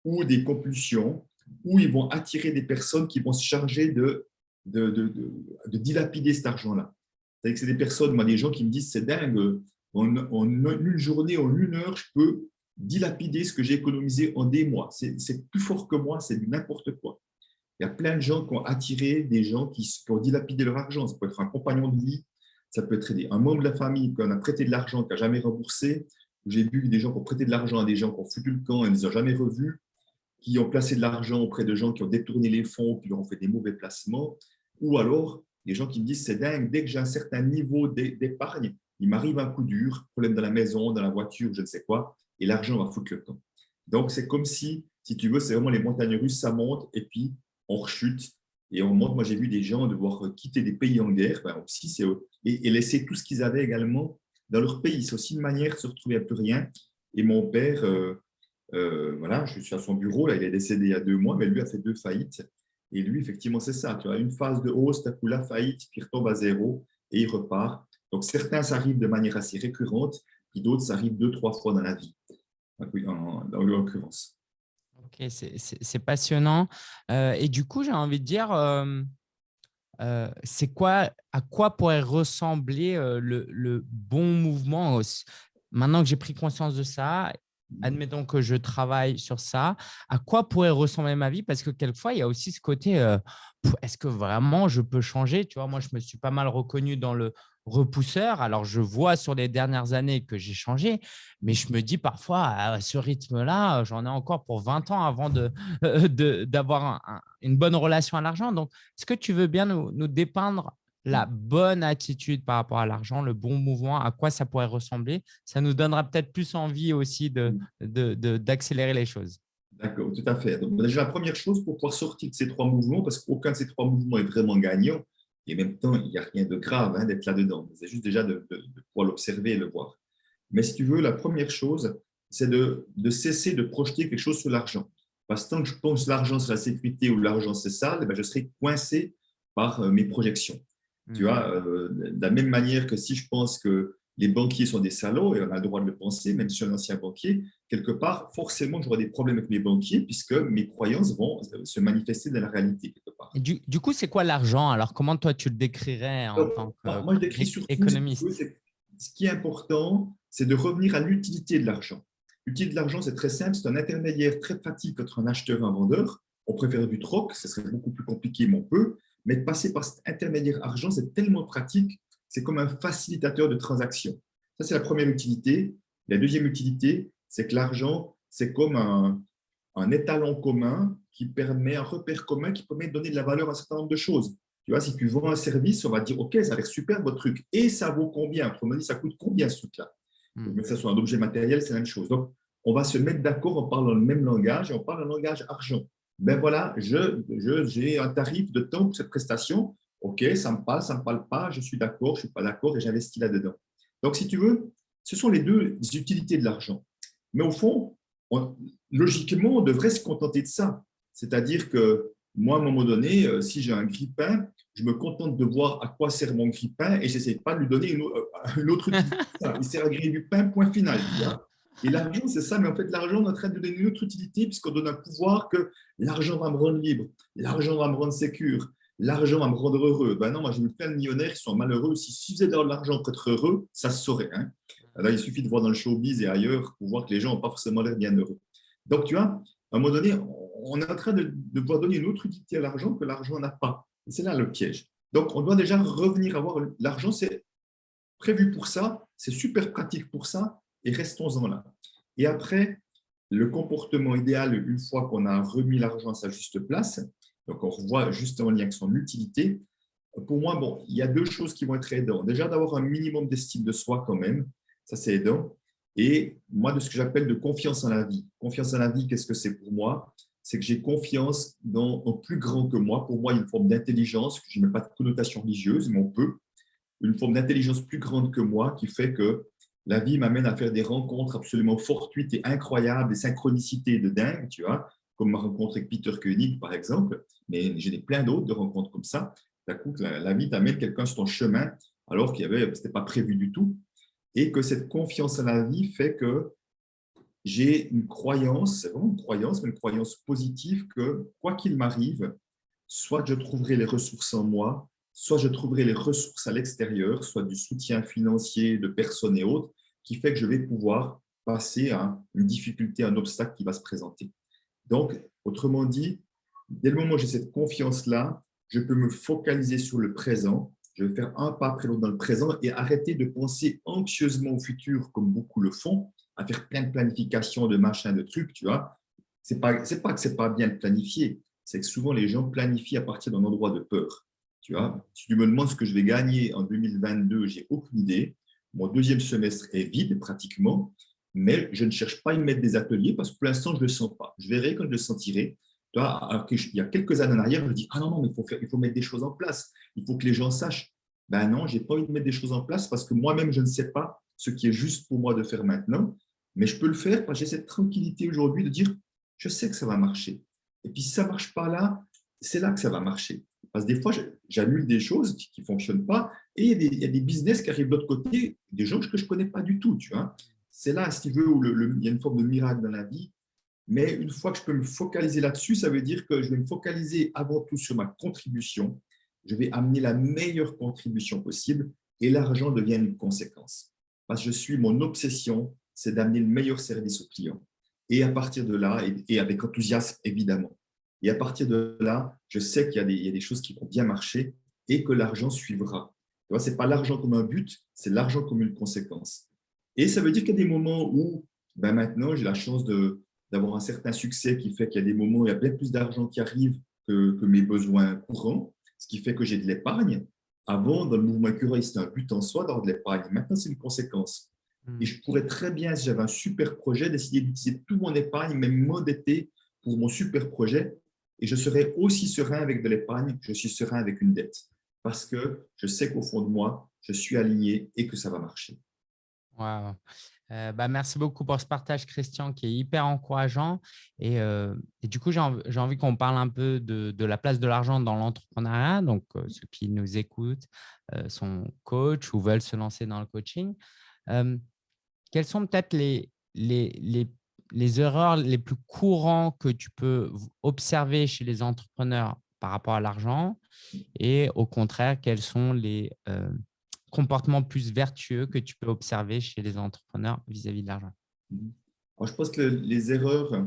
ou des compulsions, ou ils vont attirer des personnes qui vont se charger de, de, de, de, dilapider cet argent-là. C'est que c'est des personnes, moi, des gens qui me disent, c'est dingue, en, une journée, en une heure, je peux dilapider ce que j'ai économisé en des mois. C'est plus fort que moi, c'est n'importe quoi. Il y a plein de gens qui ont attiré des gens qui, ont dilapidé leur argent. Ça peut être un compagnon de vie, ça peut être un membre de la famille qui a prêté de l'argent, qui n'a jamais remboursé. J'ai vu des gens qui ont prêté de l'argent à des gens qui ont foutu le camp et ne les ont jamais revus, qui ont placé de l'argent auprès de gens qui ont détourné les fonds, qui leur ont fait des mauvais placements. Ou alors, des gens qui me disent, c'est dingue, dès que j'ai un certain niveau d'épargne, il m'arrive un coup dur, problème dans la maison, dans la voiture, je ne sais quoi, et l'argent va foutre le camp. Donc, c'est comme si, si tu veux, c'est vraiment les montagnes russes, ça monte, et puis on rechute et on monte. Moi, j'ai vu des gens devoir quitter des pays en guerre ben et, laisser tout ce qu'ils avaient également dans leur pays. C'est aussi une manière de se retrouver à plus rien. Et mon père, euh, euh, voilà, je suis à son bureau, là, il est décédé il y a deux mois, mais lui a fait deux faillites. Et lui, effectivement, c'est ça. Tu as une phase de hausse, as coup la faillite, puis il retombe à zéro et il repart. Donc, certains, ça arrive de manière assez récurrente, puis d'autres, ça arrive deux, trois fois dans la vie, en l'occurrence. Ok, c'est passionnant. Euh, et du coup, j'ai envie de dire, euh, euh, c'est quoi, à quoi pourrait ressembler le, le, bon mouvement? Maintenant que j'ai pris conscience de ça, admettons que je travaille sur ça, à quoi pourrait ressembler ma vie? Parce que quelquefois, il y a aussi ce côté, est-ce que vraiment je peux changer? Tu vois, moi, je me suis pas mal reconnu dans le repousseur. Alors, je vois sur les dernières années que j'ai changé, mais je me dis parfois, à ce rythme-là, j'en ai encore pour 20 ans avant d'avoir de, une bonne relation à l'argent. Donc, est-ce que tu veux bien nous, nous, dépeindre la bonne attitude par rapport à l'argent, le bon mouvement, à quoi ça pourrait ressembler Ça nous donnera peut-être plus envie aussi d'accélérer de, les choses. D'accord, tout à fait. Donc, déjà, la première chose pour pouvoir sortir de ces trois mouvements, parce qu'aucun de ces trois mouvements est vraiment gagnant, et en même temps, il n'y a rien de grave hein, d'être là-dedans. C'est juste déjà de, pouvoir l'observer et le voir. Mais si tu veux, la première chose, c'est de, cesser de projeter quelque chose sur l'argent. Parce que tant que je pense l'argent c'est la sécurité ou l'argent c'est ça, eh ben, je serai coincé par euh, mes projections. Tu vois, mmh. euh, de la même manière que si je pense que les banquiers sont des salauds, et on a le droit de le penser, même si je suis un ancien banquier, quelque part, forcément, j'aurai des problèmes avec mes banquiers puisque mes croyances vont euh, se manifester dans la réalité. Quelque part. du, coup, c'est quoi l'argent? Alors, comment toi, tu le décrirais en tant qu'économiste Ce qui est important, c'est de revenir à l'utilité de l'argent. L'utilité de l'argent, c'est très simple, c'est un intermédiaire très pratique entre un acheteur et un vendeur. On préfère du troc, ce serait beaucoup plus compliqué, mais on peut. Mais de passer par cet intermédiaire argent, c'est tellement pratique c'est comme un facilitateur de transaction. Ça, c'est la première utilité. La deuxième utilité, c'est que l'argent, c'est comme un, étalon commun qui permet, un repère commun qui permet de donner de la valeur à un certain nombre de choses. Tu vois, si tu vends un service, on va dire, OK, ça a l'air super votre truc. Et ça vaut combien? Autrement dit, ça coûte combien ce truc-là? Mais que ce soit un objet matériel, c'est la même chose. Donc, on va se mettre d'accord en parlant le même langage et on parle un langage argent. Ben voilà, j'ai je, un tarif de temps pour cette prestation. OK, ça me parle, ça ne me parle pas, je suis d'accord, je ne suis pas d'accord et j'investis là-dedans. Donc, si tu veux, ce sont les deux utilités de l'argent. Mais au fond, logiquement, on devrait se contenter de ça. C'est-à-dire que moi, à un moment donné, euh, si j'ai un grille-pain, je me contente de voir à quoi sert mon grille-pain et je n'essaie pas de lui donner une, euh, autre utilité. Il sert à griller du pain, point final. Et l'argent, c'est ça, mais en fait, l'argent, on est en train de donner une autre utilité puisqu'on donne un pouvoir que l'argent va me rendre libre, l'argent va me rendre sécure, l'argent va me rendre heureux. Ben non, moi j'ai plein de millionnaires qui sont malheureux. Si suffisait d'avoir de l'argent pour être heureux, ça se saurait. Hein. Il suffit de voir dans le showbiz et ailleurs pour voir que les gens n'ont pas forcément l'air bien heureux. Donc, tu vois, à un moment donné, on est en train de, de pouvoir donner une autre utilité à l'argent que l'argent n'a pas. C'est là le piège. Donc, on doit déjà revenir à voir l'argent, c'est prévu pour ça, c'est super pratique pour ça, et restons-en là. Et après, le comportement idéal, une fois qu'on a remis l'argent à sa juste place, donc, on revoit justement en lien avec son utilité. Pour moi, bon, il y a deux choses qui vont être aidantes. Déjà, d'avoir un minimum d'estime de soi quand même, ça c'est aidant. Et moi, de ce que j'appelle de confiance en la vie. Confiance en la vie, qu'est-ce que c'est pour moi? C'est que j'ai confiance dans un plus grand que moi. Pour moi, il y a une forme d'intelligence, je ne mets pas de connotation religieuse, mais on peut. Une forme d'intelligence plus grande que moi qui fait que la vie m'amène à faire des rencontres absolument fortuites et incroyables, des synchronicités de dingue, tu vois, comme ma rencontre avec Peter Koenig, par exemple, mais j'ai plein d'autres de rencontres comme ça. D'un coup, la, vie t'amène quelqu'un sur ton chemin alors qu'il ce n'était pas prévu du tout. Et que cette confiance en la vie fait que j'ai une croyance, c'est vraiment une croyance, mais une croyance positive que quoi qu'il m'arrive, soit je trouverai les ressources en moi, soit je trouverai les ressources à l'extérieur, soit du soutien financier de personnes et autres, qui fait que je vais pouvoir passer à une difficulté, un obstacle qui va se présenter. Donc, autrement dit, dès le moment où j'ai cette confiance-là, je peux me focaliser sur le présent, je vais faire un pas après l'autre dans le présent et arrêter de penser anxieusement au futur comme beaucoup le font, à faire plein de planifications, de machins, de trucs, tu vois. Ce n'est pas, pas que ce n'est pas bien de planifier, c'est que souvent les gens planifient à partir d'un endroit de peur. Tu vois, si tu me demandes ce que je vais gagner en 2022, j'ai aucune idée. Mon deuxième semestre est vide pratiquement mais je ne cherche pas à y mettre des ateliers parce que pour l'instant, je ne le sens pas. Je verrai quand je le sentirai. il y a quelques années en arrière, je me dis « Ah non, non, mais il faut, il faut mettre des choses en place. Il faut que les gens sachent. » Ben non, je n'ai pas envie de mettre des choses en place parce que moi-même, je ne sais pas ce qui est juste pour moi de faire maintenant. Mais je peux le faire parce que j'ai cette tranquillité aujourd'hui de dire « Je sais que ça va marcher. » Et puis, si ça ne marche pas là, c'est là que ça va marcher. Parce que des fois, j'annule des choses qui ne fonctionnent pas et il y, a des, business qui arrivent de l'autre côté, des gens que je ne connais pas du tout. C'est là, si tu veux, où il y a une forme de miracle dans la vie. Mais une fois que je peux me focaliser là-dessus, ça veut dire que je vais me focaliser avant tout sur ma contribution. Je vais amener la meilleure contribution possible et l'argent devient une conséquence. Parce que je suis, mon obsession, c'est d'amener le meilleur service au client. Et à partir de là, et, avec enthousiasme évidemment, et à partir de là, je sais qu'il y, y, a des choses qui vont bien marcher et que l'argent suivra. Ce n'est pas l'argent comme un but, c'est l'argent comme une conséquence. Et ça veut dire qu'il y a des moments où, ben maintenant, j'ai la chance d'avoir un certain succès qui fait qu'il y a des moments où il y a bien plus d'argent qui arrive que, que, mes besoins courants, ce qui fait que j'ai de l'épargne. Avant, dans le mouvement écureuil, c'était un but en soi d'avoir de l'épargne. Maintenant, c'est une conséquence. Et je pourrais très bien, si j'avais un super projet, décider d'utiliser tout mon épargne, même m'endetter pour mon super projet. Et je serais aussi serein avec de l'épargne que je suis serein avec une dette. Parce que je sais qu'au fond de moi, je suis aligné et que ça va marcher. Wow. Euh, bah, merci beaucoup pour ce partage, Christian, qui est hyper encourageant. Et, euh, du coup, j'ai envie, qu'on parle un peu de, la place de l'argent dans l'entrepreneuriat. Donc, euh, ceux qui nous écoutent sont coach ou veulent se lancer dans le coaching quelles sont peut-être les, les, les, erreurs les plus courantes que tu peux observer chez les entrepreneurs par rapport à l'argent et au contraire, quels sont les comportements plus vertueux que tu peux observer chez les entrepreneurs vis-à-vis de l'argent? Je pense que les erreurs,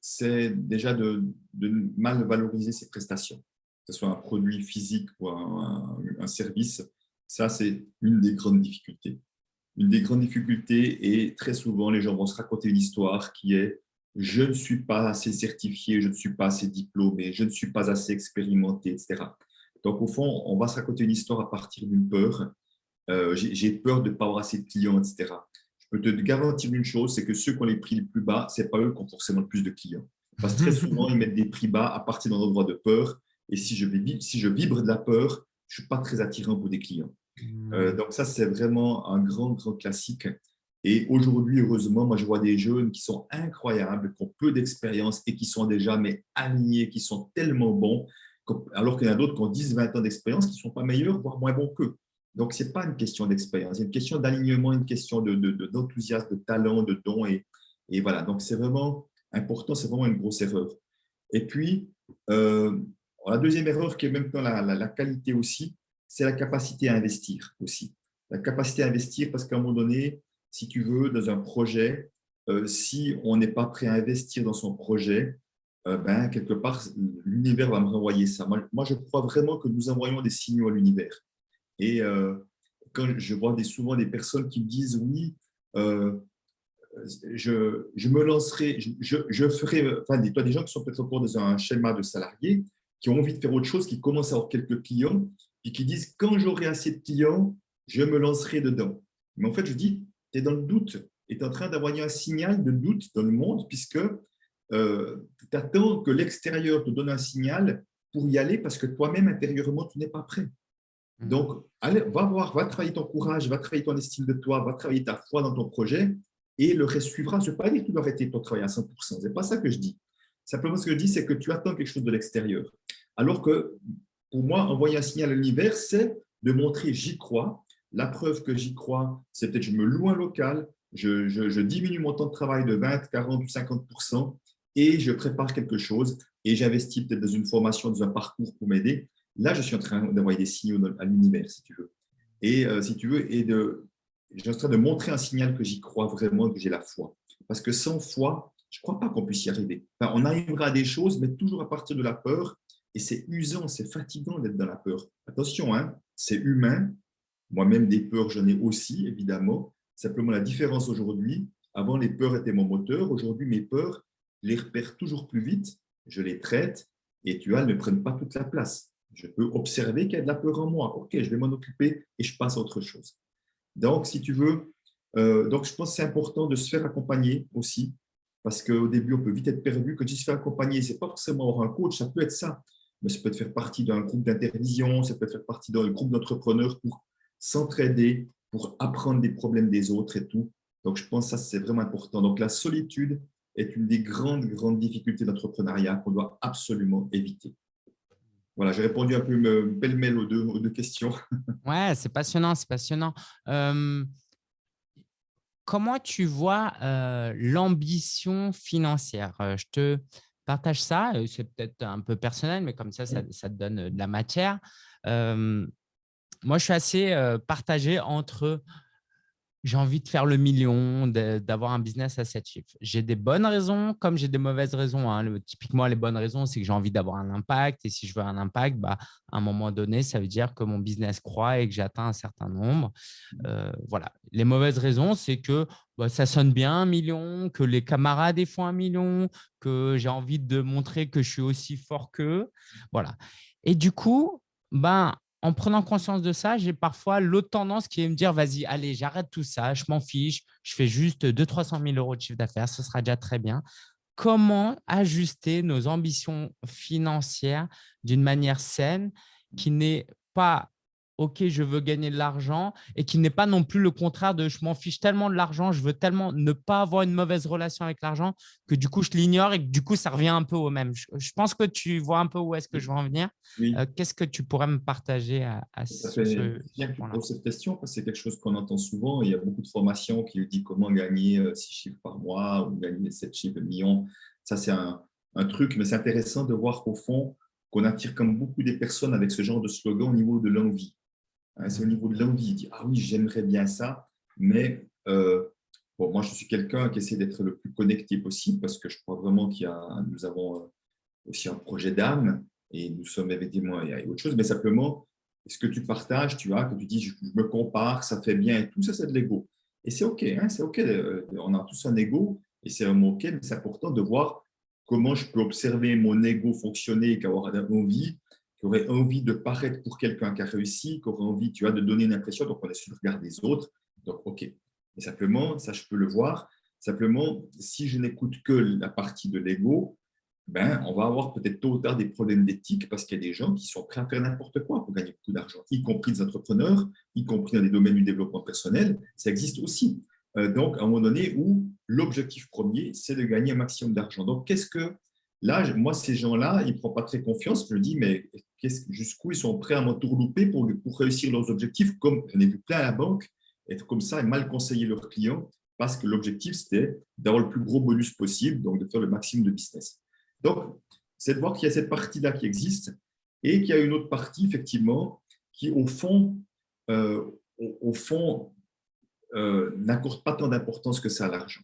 c'est déjà de, de, mal valoriser ses prestations, que ce soit un produit physique ou un service. Ça, c'est une des grandes difficultés une des grandes difficultés et très souvent, les gens vont se raconter une histoire qui est « je ne suis pas assez certifié, je ne suis pas assez diplômé, je ne suis pas assez expérimenté, etc. » Donc, au fond, on va se raconter une histoire à partir d'une peur. Euh, j'ai peur de ne pas avoir assez de clients, etc. Je peux te garantir une chose, c'est que ceux qui ont les prix les plus bas, ce n'est pas eux qui ont forcément le plus de clients. Parce que très souvent, ils mettent des prix bas à partir d'un endroit de peur. Et si je, si je vibre de la peur, je ne suis pas très attirant pour des clients. Euh, donc ça, c'est vraiment un grand, grand classique. Et aujourd'hui, heureusement, moi, je vois des jeunes qui sont incroyables, qui ont peu d'expérience et qui sont déjà mais alignés, qui sont tellement bons, alors qu'il y en a d'autres qui ont 10, 20 ans d'expérience qui ne sont pas meilleurs, voire moins bons qu'eux. Donc, ce n'est pas une question d'expérience, c'est une question d'alignement, une question d'enthousiasme, de, de, talent, de don. Et, et voilà, donc c'est vraiment important, c'est vraiment une grosse erreur. Et puis, euh, la deuxième erreur qui est même dans la, la qualité aussi, c'est la capacité à investir aussi. La capacité à investir parce qu'à un moment donné, si tu veux, dans un projet, euh, si on n'est pas prêt à investir dans son projet, euh, ben, quelque part, l'univers va me renvoyer ça. Moi, je crois vraiment que nous envoyons des signaux à l'univers. Et euh, quand je vois des, souvent des personnes qui me disent « oui, je, je, me lancerai, je, je ferai… » Enfin, des, des gens qui sont peut-être encore dans un schéma de salarié, qui ont envie de faire autre chose, qui commencent à avoir quelques clients, et qui disent quand j'aurai assez de clients, je me lancerai dedans. Mais en fait, je dis, tu es dans le doute et tu es en train d'envoyer un signal de doute dans le monde puisque euh, tu attends que l'extérieur te donne un signal pour y aller parce que toi-même, intérieurement, tu n'es pas prêt. Mmh. Donc, allez, va voir, va travailler ton courage, va travailler ton estime de toi, va travailler ta foi dans ton projet et le reste suivra. Je ne veux pas dire que tu dois arrêter ton travail à 100%, ce n'est pas ça que je dis. Simplement, ce que je dis, c'est que tu attends quelque chose de l'extérieur. Alors que pour moi, envoyer un signal à l'univers, c'est de montrer j'y crois. La preuve que j'y crois, c'est peut-être je me loue un local, je, diminue mon temps de travail de 20, 40 ou 50% et je prépare quelque chose et j'investis peut-être dans une formation, dans un parcours pour m'aider. Là, je suis en train d'envoyer des signaux à l'univers, si tu veux. Et euh, si tu veux, et de, je suis en train de montrer un signal que j'y crois vraiment, que j'ai la foi. Parce que sans foi, je ne crois pas qu'on puisse y arriver. on arrivera à des choses, mais toujours à partir de la peur et c'est usant, c'est fatigant d'être dans la peur. Attention, hein, c'est humain. Moi-même, des peurs, j'en ai aussi, évidemment. Simplement, la différence aujourd'hui, avant, les peurs étaient mon moteur. Aujourd'hui, mes peurs, je les repère toujours plus vite, je les traite et tu vois, elles ne prennent pas toute la place. Je peux observer qu'il y a de la peur en moi. OK, je vais m'en occuper et je passe à autre chose. Donc, si tu veux, euh, donc je pense que c'est important de se faire accompagner aussi, parce qu'au début, on peut vite être perdu. Quand tu se fais accompagner, ce n'est pas forcément avoir un coach, ça peut être ça mais ça peut faire partie d'un groupe d'intervision, ça peut faire partie d'un groupe d'entrepreneurs pour s'entraider, pour apprendre des problèmes des autres et tout. Donc, je pense que ça, c'est vraiment important. Donc, la solitude est une des grandes, grandes difficultés d'entrepreneuriat qu'on doit absolument éviter. Voilà, j'ai répondu un peu pêle-mêle aux deux, questions. Ouais, c'est passionnant, c'est passionnant. Euh, comment tu vois l'ambition financière? Je te partage ça, c'est peut-être un peu personnel, mais comme ça, ça, te donne de la matière. moi, je suis assez partagé entre j'ai envie de faire le million, d'avoir un business à 7 chiffres. J'ai des bonnes raisons comme j'ai des mauvaises raisons. Hein. typiquement, les bonnes raisons, c'est que j'ai envie d'avoir un impact. Et si je veux un impact, bah, à un moment donné, ça veut dire que mon business croît et que j'atteins un certain nombre. Euh, voilà. Les mauvaises raisons, c'est que bah, ça sonne bien un million, que les camarades font un million, que j'ai envie de montrer que je suis aussi fort qu'eux. Voilà. Et du coup, ben, en prenant conscience de ça, j'ai parfois l'autre tendance qui est me dire, vas-y, allez, j'arrête tout ça, je m'en fiche, je fais juste 200-300 000 euros de chiffre d'affaires, ce sera déjà très bien. Comment ajuster nos ambitions financières d'une manière saine qui n'est pas OK, je veux gagner de l'argent et qui n'est pas non plus le contraire de je m'en fiche tellement de l'argent, je veux tellement ne pas avoir une mauvaise relation avec l'argent que du coup, je l'ignore et que du coup, ça revient un peu au même. Je, pense que tu vois un peu où est-ce que je veux en venir. Euh, qu'est-ce que tu pourrais me partager à, ce, Bien que tu poses cette question, parce que c'est quelque chose qu'on entend souvent. Il y a beaucoup de formations qui disent comment gagner 6 euh, chiffres par mois ou gagner 7 chiffres de millions. Ça, c'est un, un truc, mais c'est intéressant de voir qu'au fond, qu'on attire comme beaucoup des personnes avec ce genre de slogan au niveau de l'envie. Hein, c'est au niveau de l'envie. Il dit Ah oui, j'aimerais bien ça, mais euh, bon, moi, je suis quelqu'un qui essaie d'être le plus connecté possible parce que je crois vraiment qu'il y a, nous avons euh, aussi un projet d'âme et nous sommes évidemment, il y a autre chose, mais simplement, ce que tu partages, tu as, que tu dis je, me compare, ça fait bien et tout, ça, c'est de l'ego. Et c'est OK, hein, c'est OK, euh, on a tous un ego et c'est vraiment OK, mais c'est important de voir comment je peux observer mon ego fonctionner et qu'avoir envie qui aurait envie de paraître pour quelqu'un qui a réussi, qui aurait envie tu vois, de donner une impression, donc on est sur le regard des autres. Donc, OK. Et simplement, ça, je peux le voir. Simplement, si je n'écoute que la partie de l'ego, ben, on va avoir peut-être tôt ou tard des problèmes d'éthique parce qu'il y a des gens qui sont prêts à faire n'importe quoi pour gagner beaucoup d'argent, y compris des entrepreneurs, y compris dans les domaines du développement personnel. Ça existe aussi. Euh, donc, à un moment donné où l'objectif premier, c'est de gagner un maximum d'argent. Donc, qu'est-ce que Là, moi, ces gens-là, ils ne prennent pas très confiance. Je me dis, mais jusqu'où ils sont prêts à m'entourlouper pour, pour réussir leurs objectifs, comme j'en ai vu plein à la banque, être comme ça et mal conseiller leurs clients, parce que l'objectif, c'était d'avoir le plus gros bonus possible, donc de faire le maximum de business. Donc, c'est de voir qu'il y a cette partie-là qui existe et qu'il y a une autre partie, effectivement, qui, au fond, euh, au, fond euh, n'accorde pas tant d'importance que ça à l'argent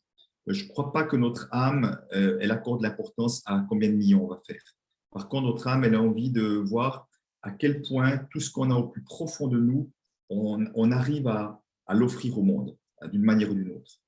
je ne crois pas que notre âme, euh, elle accorde l'importance à combien de millions on va faire. Par contre, notre âme, elle a envie de voir à quel point tout ce qu'on a au plus profond de nous, on, arrive à, l'offrir au monde, d'une manière ou d'une autre.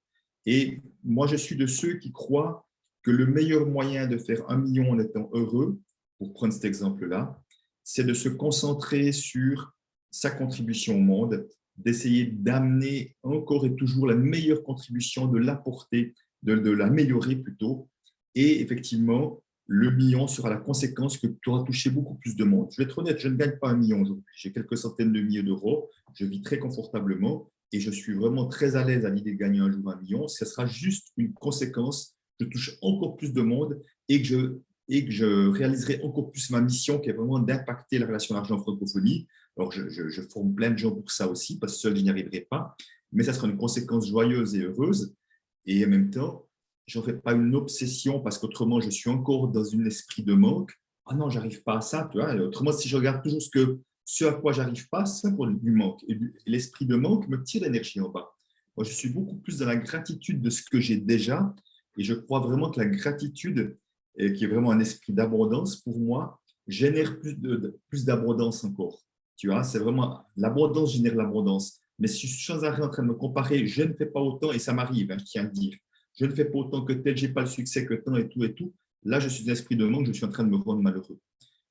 Et moi, je suis de ceux qui croient que le meilleur moyen de faire un million en étant heureux, pour prendre cet exemple-là, c'est de se concentrer sur sa contribution au monde, d'essayer d'amener encore et toujours la meilleure contribution, de l'apporter de, l'améliorer plutôt. Et effectivement, le million sera la conséquence que tu auras touché beaucoup plus de monde. Je vais être honnête, je ne gagne pas un million aujourd'hui. J'ai quelques centaines de milliers d'euros. Je vis très confortablement et je suis vraiment très à l'aise à l'idée de gagner un jour un million. Ce sera juste une conséquence. Je touche encore plus de monde et que je, et que je réaliserai encore plus ma mission qui est vraiment d'impacter la relation argent-francophonie. Alors, je, forme plein de gens pour ça aussi parce que seul, je n'y arriverai pas. Mais ça sera une conséquence joyeuse et heureuse. Et en même temps, je n'en fais pas une obsession parce qu'autrement, je suis encore dans un esprit de manque. Ah non, j'arrive pas à ça. Tu vois autrement, si je regarde toujours ce, que, ce à quoi j'arrive pas, c'est pour du manque. Et l'esprit de manque me tire l'énergie en bas. Moi, je suis beaucoup plus dans la gratitude de ce que j'ai déjà. Et je crois vraiment que la gratitude, qui est vraiment un esprit d'abondance, pour moi, génère plus d'abondance plus encore. Tu vois, c'est vraiment l'abondance génère l'abondance. Mais si je suis sans arrêt en train de me comparer, je ne fais pas autant, et ça m'arrive, hein, je tiens à le dire, je ne fais pas autant que tel, je n'ai pas le succès que tant et tout et tout, là, je suis l'esprit de manque, je suis en train de me rendre malheureux.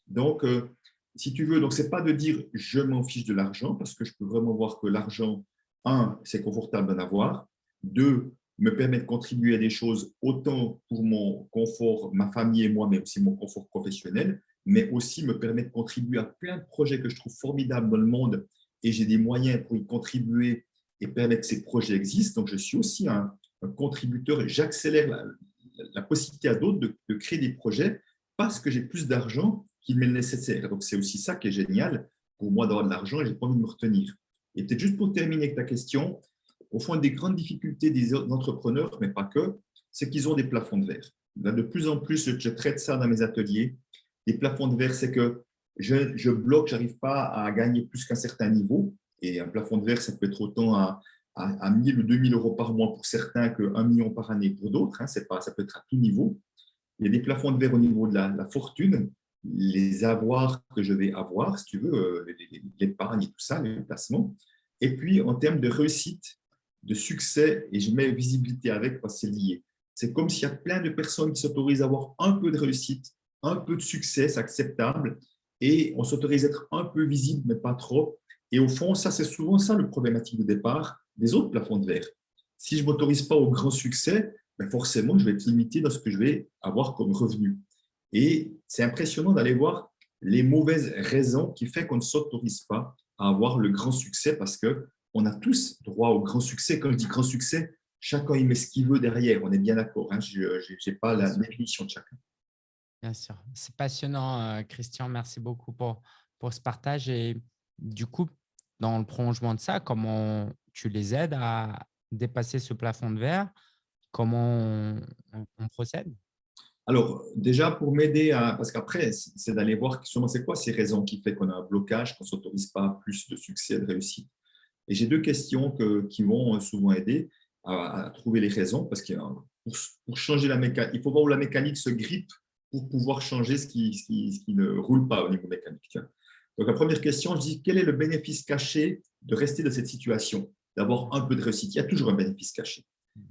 Donc, euh, si tu veux, ce n'est pas de dire je m'en fiche de l'argent, parce que je peux vraiment voir que l'argent, un, c'est confortable d'en avoir, deux, me permet de contribuer à des choses autant pour mon confort, ma famille et moi, mais aussi mon confort professionnel, mais aussi me permet de contribuer à plein de projets que je trouve formidables dans le monde et j'ai des moyens pour y contribuer et permettre que ces projets existent. Donc, je suis aussi un, contributeur j'accélère la, possibilité à d'autres de, créer des projets parce que j'ai plus d'argent qu'il m'est nécessaire. Donc, c'est aussi ça qui est génial pour moi d'avoir de l'argent et je n'ai pas envie de me retenir. Et peut-être juste pour terminer avec ta question, au fond, des grandes difficultés des entrepreneurs, mais pas que, c'est qu'ils ont des plafonds de verre. De plus en plus, je traite ça dans mes ateliers. Les plafonds de verre, c'est que je, je bloque, je n'arrive pas à gagner plus qu'un certain niveau. Et un plafond de verre, ça peut être autant à, à, à 1000 ou 2000 euros par mois pour certains que 1 million par année pour d'autres. Hein, ça peut être à tout niveau. Il y a des plafonds de verre au niveau de la, fortune, les avoirs que je vais avoir, si tu veux, euh, l'épargne et tout ça, les placements. Et puis, en termes de réussite, de succès, et je mets visibilité avec parce que c'est lié. C'est comme s'il y a plein de personnes qui s'autorisent à avoir un peu de réussite, un peu de succès, c'est acceptable, et on s'autorise à être un peu visible, mais pas trop. Et au fond, ça, c'est souvent ça le problématique de départ des autres plafonds de verre. Si je ne m'autorise pas au grand succès, ben forcément, je vais être limité dans ce que je vais avoir comme revenu. Et c'est impressionnant d'aller voir les mauvaises raisons qui font qu'on ne s'autorise pas à avoir le grand succès parce qu'on a tous droit au grand succès. Quand je dis grand succès, chacun y met ce qu'il veut derrière. On est bien d'accord. Hein. Je n'ai pas la définition de chacun. Bien sûr. C'est passionnant, euh, Christian. Merci beaucoup pour, pour ce partage. Et du coup, dans le prolongement de ça, comment tu les aides à dépasser ce plafond de verre? Comment on, procède? Alors, déjà, pour m'aider à… Parce qu'après, c'est d'aller voir c'est quoi ces raisons qui font qu'on a un blocage, qu'on ne s'autorise pas plus de succès, de réussite? Et j'ai deux questions que, qui vont souvent aider à, trouver les raisons, parce que pour, pour changer la mécanique, il faut voir où la mécanique se grippe pour pouvoir changer ce qui, ce qui ne roule pas au niveau mécanique. Donc, la première question, je dis, quel est le bénéfice caché de rester dans cette situation, d'avoir un peu de réussite Il y a toujours un bénéfice caché.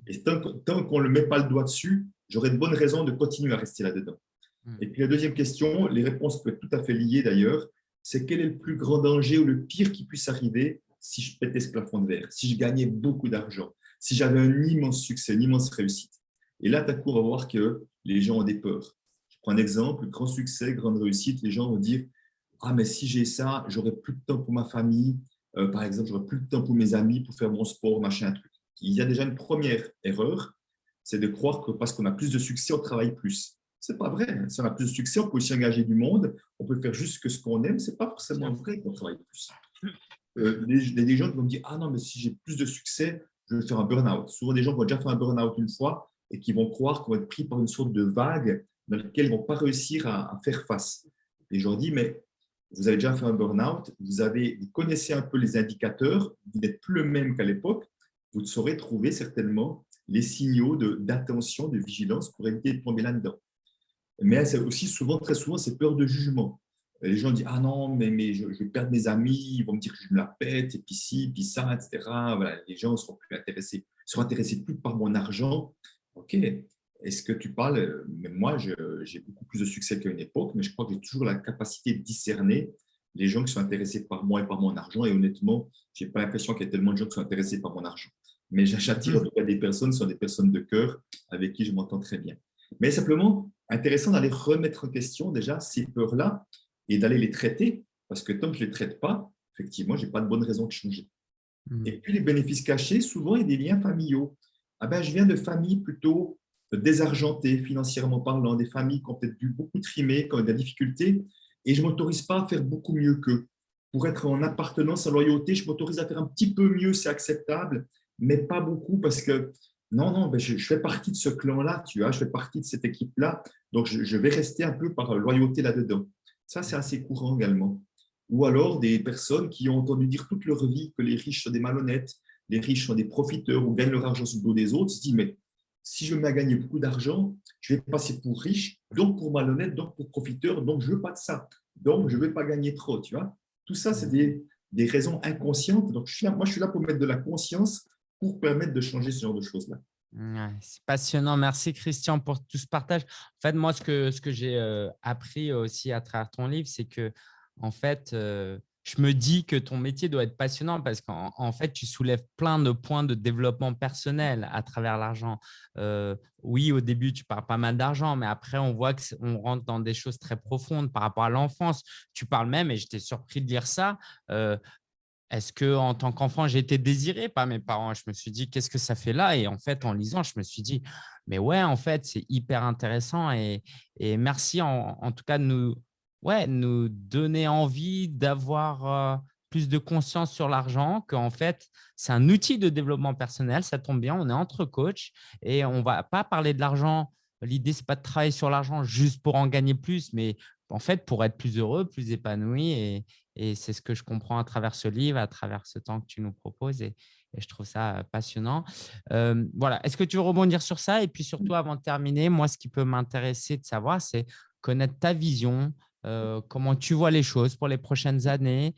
Et tant, qu'on ne le met pas le doigt dessus, j'aurais de bonnes raisons de continuer à rester là-dedans. Hmm. Et puis la deuxième question, les réponses peuvent être tout à fait liées d'ailleurs, c'est quel est le plus grand danger ou le pire qui puisse arriver si je pétais ce plafond de verre, si je gagnais beaucoup d'argent, si j'avais un immense succès, une immense réussite? Et là, coup, on va voir que les gens ont des peurs. Je prends un exemple, grand succès, grande réussite, les gens vont dire « Ah, mais si j'ai ça, j'aurai plus de temps pour ma famille, euh, par exemple, j'aurai plus de temps pour mes amis, pour faire mon sport, machin, truc. » il y a déjà une première erreur, c'est de croire que parce qu'on a plus de succès, on travaille plus. Ce n'est pas vrai. Si on a plus de succès, on peut aussi engager du monde, on peut faire juste ce qu'on aime. Ce n'est pas forcément vrai qu'on travaille plus. Euh, les, des gens qui vont me dire « Ah non, mais si j'ai plus de succès, je vais faire un burn-out. » Souvent, des gens qui ont déjà fait un burn-out une fois et qui vont croire qu'on va être pris par une sorte de vague dans laquelle ils ne vont pas réussir à, faire face. Et je leur dis « Mais vous avez déjà fait un burn-out, vous, vous connaissez un peu les indicateurs, vous n'êtes plus le même qu'à l'époque, vous saurez trouver certainement les signaux d'attention, de, vigilance pour éviter de tomber là-dedans. Mais c'est aussi souvent, très souvent, c'est peur de jugement. Les gens disent « Ah non, mais, mais je, vais perdre mes amis, ils vont me dire que je me la pète, et puis ci, puis ça, etc. Voilà, les gens seront plus intéressés, seront intéressés plus par mon argent. Ok, est-ce que tu parles Moi, j'ai beaucoup plus de succès qu'à une époque, mais je crois que j'ai toujours la capacité de discerner les gens qui sont intéressés par moi et par mon argent. Et honnêtement, je n'ai pas l'impression qu'il y ait tellement de gens qui sont intéressés par mon argent. Mais j'attire en tout cas des personnes, ce sont des personnes de cœur avec qui je m'entends très bien. Mais simplement, intéressant d'aller remettre en question déjà ces peurs-là et d'aller les traiter, parce que tant que je ne les traite pas, effectivement, je n'ai pas de bonne raison de changer. Hmm. Et puis, les bénéfices cachés, souvent, il y a des liens familiaux. Ah ben, je viens de familles plutôt désargentées, financièrement parlant, des familles qui ont peut-être dû beaucoup trimer, qui ont des difficultés, et je ne m'autorise pas à faire beaucoup mieux qu'eux. Pour être en appartenance, en loyauté, je m'autorise à faire un petit peu mieux, c'est acceptable, mais pas beaucoup parce que non, non, ben je, fais partie de ce clan-là, tu vois, je fais partie de cette équipe-là, donc je, vais rester un peu par loyauté là-dedans. Ça, c'est assez courant également. Ou alors des personnes qui ont entendu dire toute leur vie que les riches sont des malhonnêtes, les riches sont des profiteurs ou gagnent leur argent sur le dos des autres, se disent, mais si je me mets à gagner beaucoup d'argent, je vais passer pour riche, donc pour malhonnête, donc pour profiteur, donc je ne veux pas de ça. Donc, je ne vais pas gagner trop, tu vois. Tout ça, c'est des, des, raisons inconscientes. Donc, je suis là, moi, je suis là pour mettre de la conscience pour permettre de changer ce genre de choses-là. c'est passionnant. Merci, Christian, pour tout ce partage. En fait, moi, ce que, ce que j'ai euh, appris aussi à travers ton livre, c'est que, en fait, euh, je me dis que ton métier doit être passionnant parce qu'en fait, tu soulèves plein de points de développement personnel à travers l'argent. Euh, oui, au début, tu parles pas mal d'argent, mais après, on voit qu'on rentre dans des choses très profondes par rapport à l'enfance. Tu parles même, et j'étais surpris de lire ça, euh, est-ce que en tant qu'enfant, j'ai été désiré par mes parents? Je me suis dit, qu'est-ce que ça fait là? Et en fait, en lisant, je me suis dit, mais ouais, en fait, c'est hyper intéressant. Et, merci en, en, tout cas de nous, ouais, nous donner envie d'avoir, euh, plus de conscience sur l'argent, qu'en fait, c'est un outil de développement personnel. Ça tombe bien, on est entre coachs et on ne va pas parler de l'argent. L'idée, ce n'est pas de travailler sur l'argent juste pour en gagner plus, mais en fait, pour être plus heureux, plus épanoui. Et, c'est ce que je comprends à travers ce livre, à travers ce temps que tu nous proposes. Et, je trouve ça passionnant. voilà. Est-ce que tu veux rebondir sur ça? Et puis surtout, avant de terminer, moi, ce qui peut m'intéresser de savoir, c'est connaître ta vision, comment tu vois les choses pour les prochaines années,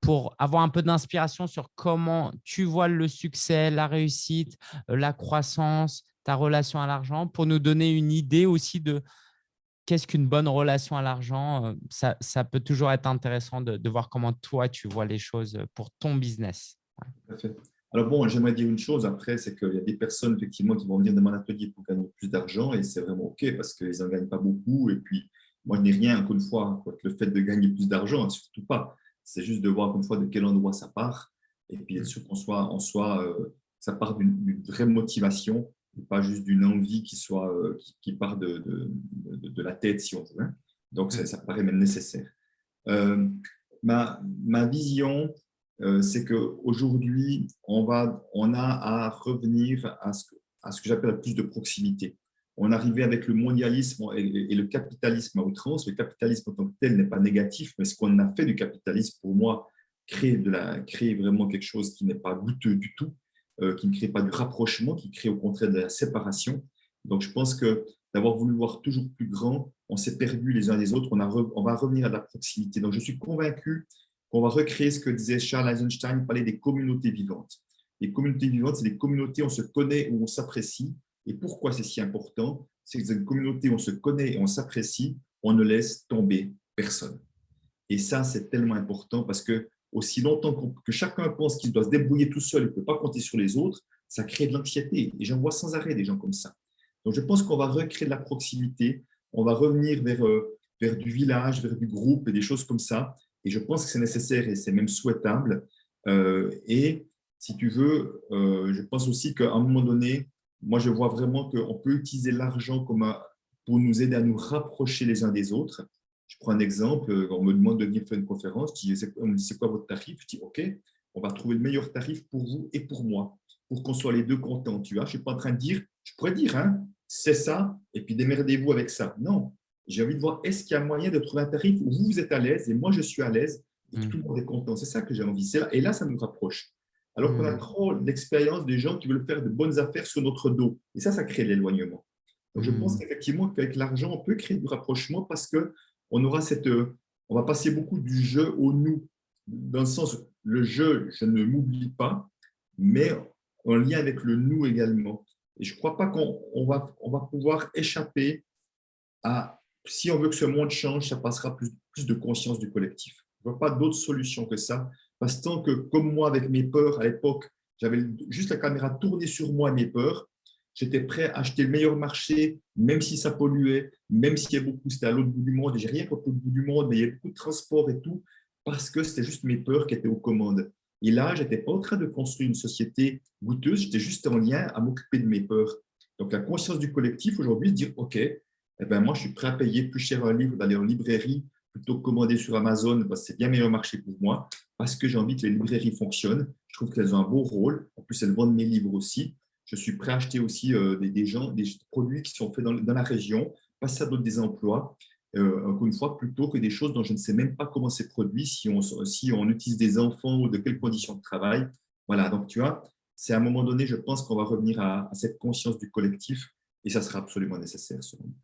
pour avoir un peu d'inspiration sur comment tu vois le succès, la réussite, la croissance, ta relation à l'argent, pour nous donner une idée aussi de qu'est-ce qu'une bonne relation à l'argent. Ça, peut toujours être intéressant de, de, voir comment toi, tu vois les choses pour ton business. Alors bon, j'aimerais dire une chose après, c'est qu'il y a des personnes effectivement qui vont venir dans mon atelier pour gagner plus d'argent et c'est vraiment OK parce qu'ils n'en gagnent pas beaucoup. Et puis, moi, je n'ai rien, encore une fois, contre le fait de gagner plus d'argent, surtout pas. C'est juste de voir, encore une fois, de quel endroit ça part et puis être sûr qu'on soit, en soi, euh, ça part d'une vraie motivation et pas juste d'une envie qui, soit, euh, qui, part de, de, de, la tête, si on veut. Hein. Donc, ça, ça, paraît même nécessaire. Euh, ma, ma vision, c'est qu'aujourd'hui, on, on a à revenir à ce que, à ce que j'appelle plus de proximité. On arrivait avec le mondialisme et, le capitalisme à outrance. Le capitalisme en tant que tel n'est pas négatif, mais ce qu'on a fait du capitalisme, pour moi, crée, de la, crée vraiment quelque chose qui n'est pas goûteux du tout, euh, qui ne crée pas du rapprochement, qui crée au contraire de la séparation. Donc, je pense que d'avoir voulu voir toujours plus grand, on s'est perdu les uns des autres, on, a on va revenir à la proximité. Donc, je suis convaincu on va recréer ce que disait Charles Eisenstein, il parlait des communautés vivantes. Les communautés vivantes, c'est des communautés où on se connaît, où on s'apprécie. Et pourquoi c'est si important? C'est que dans une communauté où on se connaît et on s'apprécie, on ne laisse tomber personne. Et ça, c'est tellement important parce que aussi longtemps que chacun pense qu'il doit se débrouiller tout seul et ne peut pas compter sur les autres, ça crée de l'anxiété. Et j'en vois sans arrêt des gens comme ça. Donc, je pense qu'on va recréer de la proximité, on va revenir vers, euh, vers du village, vers du groupe et des choses comme ça. Et je pense que c'est nécessaire et c'est même souhaitable. Euh, et si tu veux, euh, je pense aussi qu'à un moment donné, moi, je vois vraiment qu'on peut utiliser l'argent pour nous aider à nous rapprocher les uns des autres. Je prends un exemple, on me demande de venir faire une conférence, on me dit c'est quoi votre tarif? Je dis ok, on va trouver le meilleur tarif pour vous et pour moi, pour qu'on soit les deux contents. Tu vois, je ne suis pas en train de dire, je pourrais dire, hein, c'est ça, et puis démerdez-vous avec ça. Non, j'ai envie de voir, est-ce qu'il y a moyen de trouver un tarif où vous êtes à l'aise et moi je suis à l'aise et que tout le monde est content? C'est ça que j'ai envie. Et là, ça nous rapproche. Alors qu'on a mmh. trop d'expérience des gens qui veulent faire de bonnes affaires sur notre dos. Et ça, ça crée l'éloignement. Donc, je pense mmh. qu'effectivement, qu'avec l'argent, on peut créer du rapprochement parce qu'on aura cette… On va passer beaucoup du jeu au nous, dans le sens, le jeu, je ne m'oublie pas, mais en lien avec le nous également. Et je ne crois pas qu'on va, on va pouvoir échapper à si on veut que ce monde change, ça passera plus, de conscience du collectif. Je ne vois pas d'autre solution que ça. Parce que tant que, comme moi, avec mes peurs, à l'époque, j'avais juste la caméra tournée sur moi, mes peurs, j'étais prêt à acheter le meilleur marché, même si ça polluait, même s'il y a beaucoup, c'était à l'autre bout du monde, et j'ai rien contre l'autre bout du monde, mais il y a beaucoup de transport et tout, parce que c'était juste mes peurs qui étaient aux commandes. Et là, je n'étais pas en train de construire une société goûteuse, j'étais juste en lien à m'occuper de mes peurs. Donc, la conscience du collectif aujourd'hui, dire, OK, eh ben, moi, je suis prêt à payer plus cher un livre, d'aller en librairie, plutôt que commander sur Amazon, parce que c'est bien meilleur marché pour moi, parce que j'ai envie que les librairies fonctionnent. Je trouve qu'elles ont un beau rôle. En plus, elles vendent mes livres aussi. Je suis prêt à acheter aussi euh, des, gens, des produits qui sont faits dans, la région, pas ça donne des emplois. Euh, encore une fois, plutôt que des choses dont je ne sais même pas comment c'est produit, si on, si on utilise des enfants ou de quelles conditions de travail. Voilà, donc tu vois, c'est à un moment donné, je pense qu'on va revenir à, à, cette conscience du collectif et ça sera absolument nécessaire selon moi.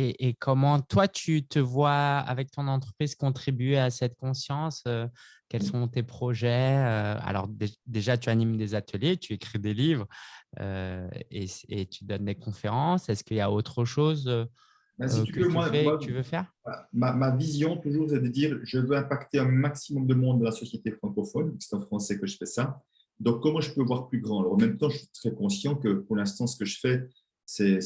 Et, comment toi, tu te vois avec ton entreprise contribuer à cette conscience euh, Quels sont tes projets euh, Alors déjà, tu animes des ateliers, tu écris des livres euh, et, tu donnes des conférences. Est-ce qu'il y a autre chose bah, que tu, veux faire? ma, vision, toujours, c'est de dire je veux impacter un maximum de monde de la société francophone. C'est en français que je fais ça. Donc, comment je peux voir plus grand? Alors, En même temps, je suis très conscient que pour l'instant, ce que je fais, c'est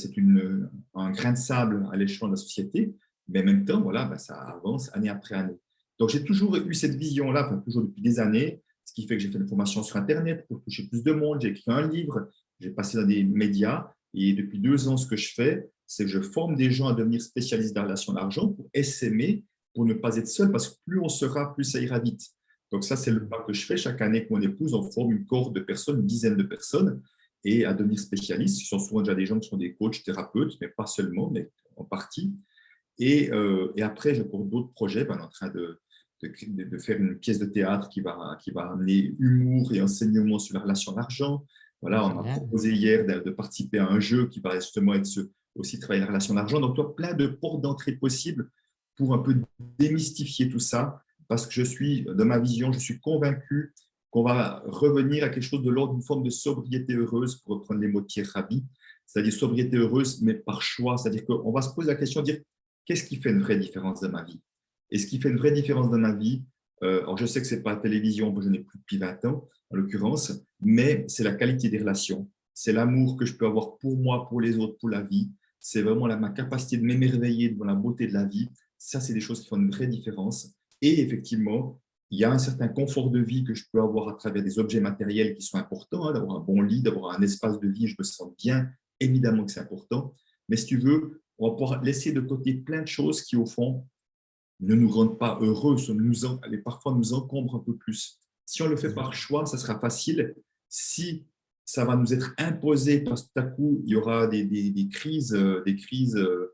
un grain de sable à l'échelon de la société, mais en même temps, voilà, bah, ça avance année après année. Donc, j'ai toujours eu cette vision-là, toujours depuis des années, ce qui fait que j'ai fait une formation sur Internet pour toucher plus de monde, j'ai écrit un livre, j'ai passé dans des médias, et depuis deux ans, ce que je fais, c'est que je forme des gens à devenir spécialistes dans la relation d'argent pour essaimer pour ne pas être seul, parce que plus on sera, plus ça ira vite. Donc ça, c'est le pas que je fais. Chaque année que mon épouse, on forme une cohorte de personnes, une dizaine de personnes, et à devenir spécialistes. Ce sont souvent déjà des gens qui sont des coachs, thérapeutes, mais pas seulement, mais en partie. Et, euh, et après, je pour d'autres projets. Ben, on est en train de, de, de, faire une pièce de théâtre qui va, qui va amener humour et enseignement sur la relation d'argent. Voilà, on a proposé hier de, de, participer à un jeu qui va justement être ce, aussi travailler la relation d'argent. Donc, toi, plein de portes d'entrée possibles pour un peu démystifier tout ça, parce que je suis, de ma vision, je suis convaincu qu'on va revenir à quelque chose de l'ordre d'une forme de sobriété heureuse, pour reprendre les mots de Thierry Rabi, c'est-à-dire sobriété heureuse, mais par choix. C'est-à-dire qu'on va se poser la question dire qu'est-ce qui fait une vraie différence dans ma vie? Et ce qui fait une vraie différence dans ma vie, euh, alors je sais que ce n'est pas la télévision, je n'ai plus depuis 20 ans en l'occurrence, mais c'est la qualité des relations, c'est l'amour que je peux avoir pour moi, pour les autres, pour la vie, c'est vraiment ma capacité de m'émerveiller devant la beauté de la vie. Ça, c'est des choses qui font une vraie différence. Et effectivement, il y a un certain confort de vie que je peux avoir à travers des objets matériels qui sont importants, hein, d'avoir un bon lit, d'avoir un espace de vie, je me sens bien, évidemment que c'est important. Mais si tu veux, on va pouvoir laisser de côté plein de choses qui, au fond, ne nous rendent pas heureux, nous parfois nous encombrent un peu plus. Si on le fait par choix, ça sera facile. Si ça va nous être imposé parce que tout à coup, il y aura des, des, crises, des crises euh, euh,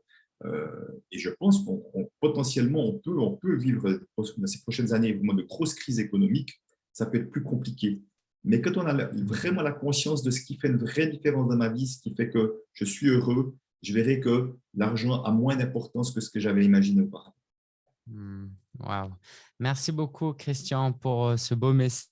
et je pense qu'on potentiellement, on peut, on peut vivre dans ces prochaines années de grosses crises économiques, ça peut être plus compliqué. Mais quand on a vraiment la conscience de ce qui fait une vraie différence dans ma vie, ce qui fait que je suis heureux, je verrai que l'argent a moins d'importance que ce que j'avais imaginé auparavant. Hmm, wow. Merci beaucoup, Christian, pour euh, ce beau message.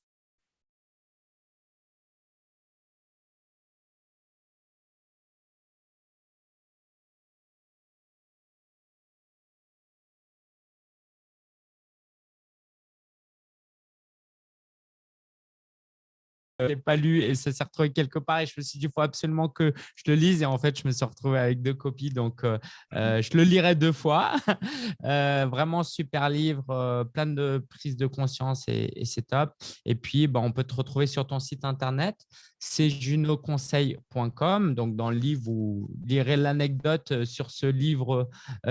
L'ai pas lu et ça s'est retrouvé quelque part et je me suis dit il faut absolument que je le lise. Et en fait je me suis retrouvé avec deux copies. Donc euh, euh, je le lirai deux fois. Euh, vraiment super livre plein de prises de conscience et, c'est top. Et puis bah, on peut te retrouver sur ton site internet c'est junoconseil.com donc dans le livre vous lirez l'anecdote sur ce livre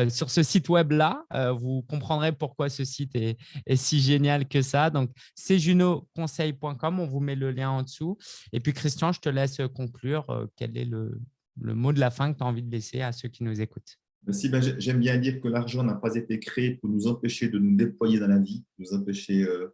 sur ce site web là vous comprendrez pourquoi ce site est, est si génial que ça. Donc c'est junoconseil.com on vous met le lien en dessous. Et puis, Christian, je te laisse conclure. Euh, quel est le, mot de la fin que tu as envie de laisser à ceux qui nous écoutent? Merci. Ben, j'aime bien dire que l'argent n'a pas été créé pour nous empêcher de nous déployer dans la vie, nous empêcher euh,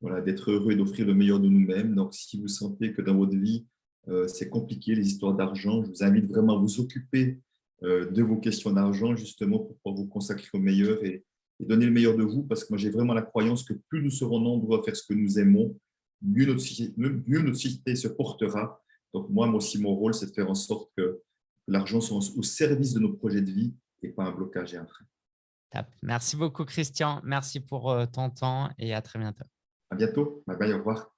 voilà, d'être heureux et d'offrir le meilleur de nous-mêmes. Donc, si vous sentez que dans votre vie, euh, c'est compliqué, les histoires d'argent, je vous invite vraiment à vous occuper de vos questions d'argent, justement, pour pouvoir vous consacrer au meilleur et donner le meilleur de vous, parce que moi, j'ai vraiment la croyance que plus nous serons nombreux à faire ce que nous aimons, mieux notre, société, se portera. Donc moi, moi aussi, mon rôle, c'est de faire en sorte que l'argent soit au service de nos projets de vie et pas un blocage et un frein. Merci beaucoup, Christian. Merci pour euh, ton temps et à très bientôt. À bientôt. Bye bye, au revoir.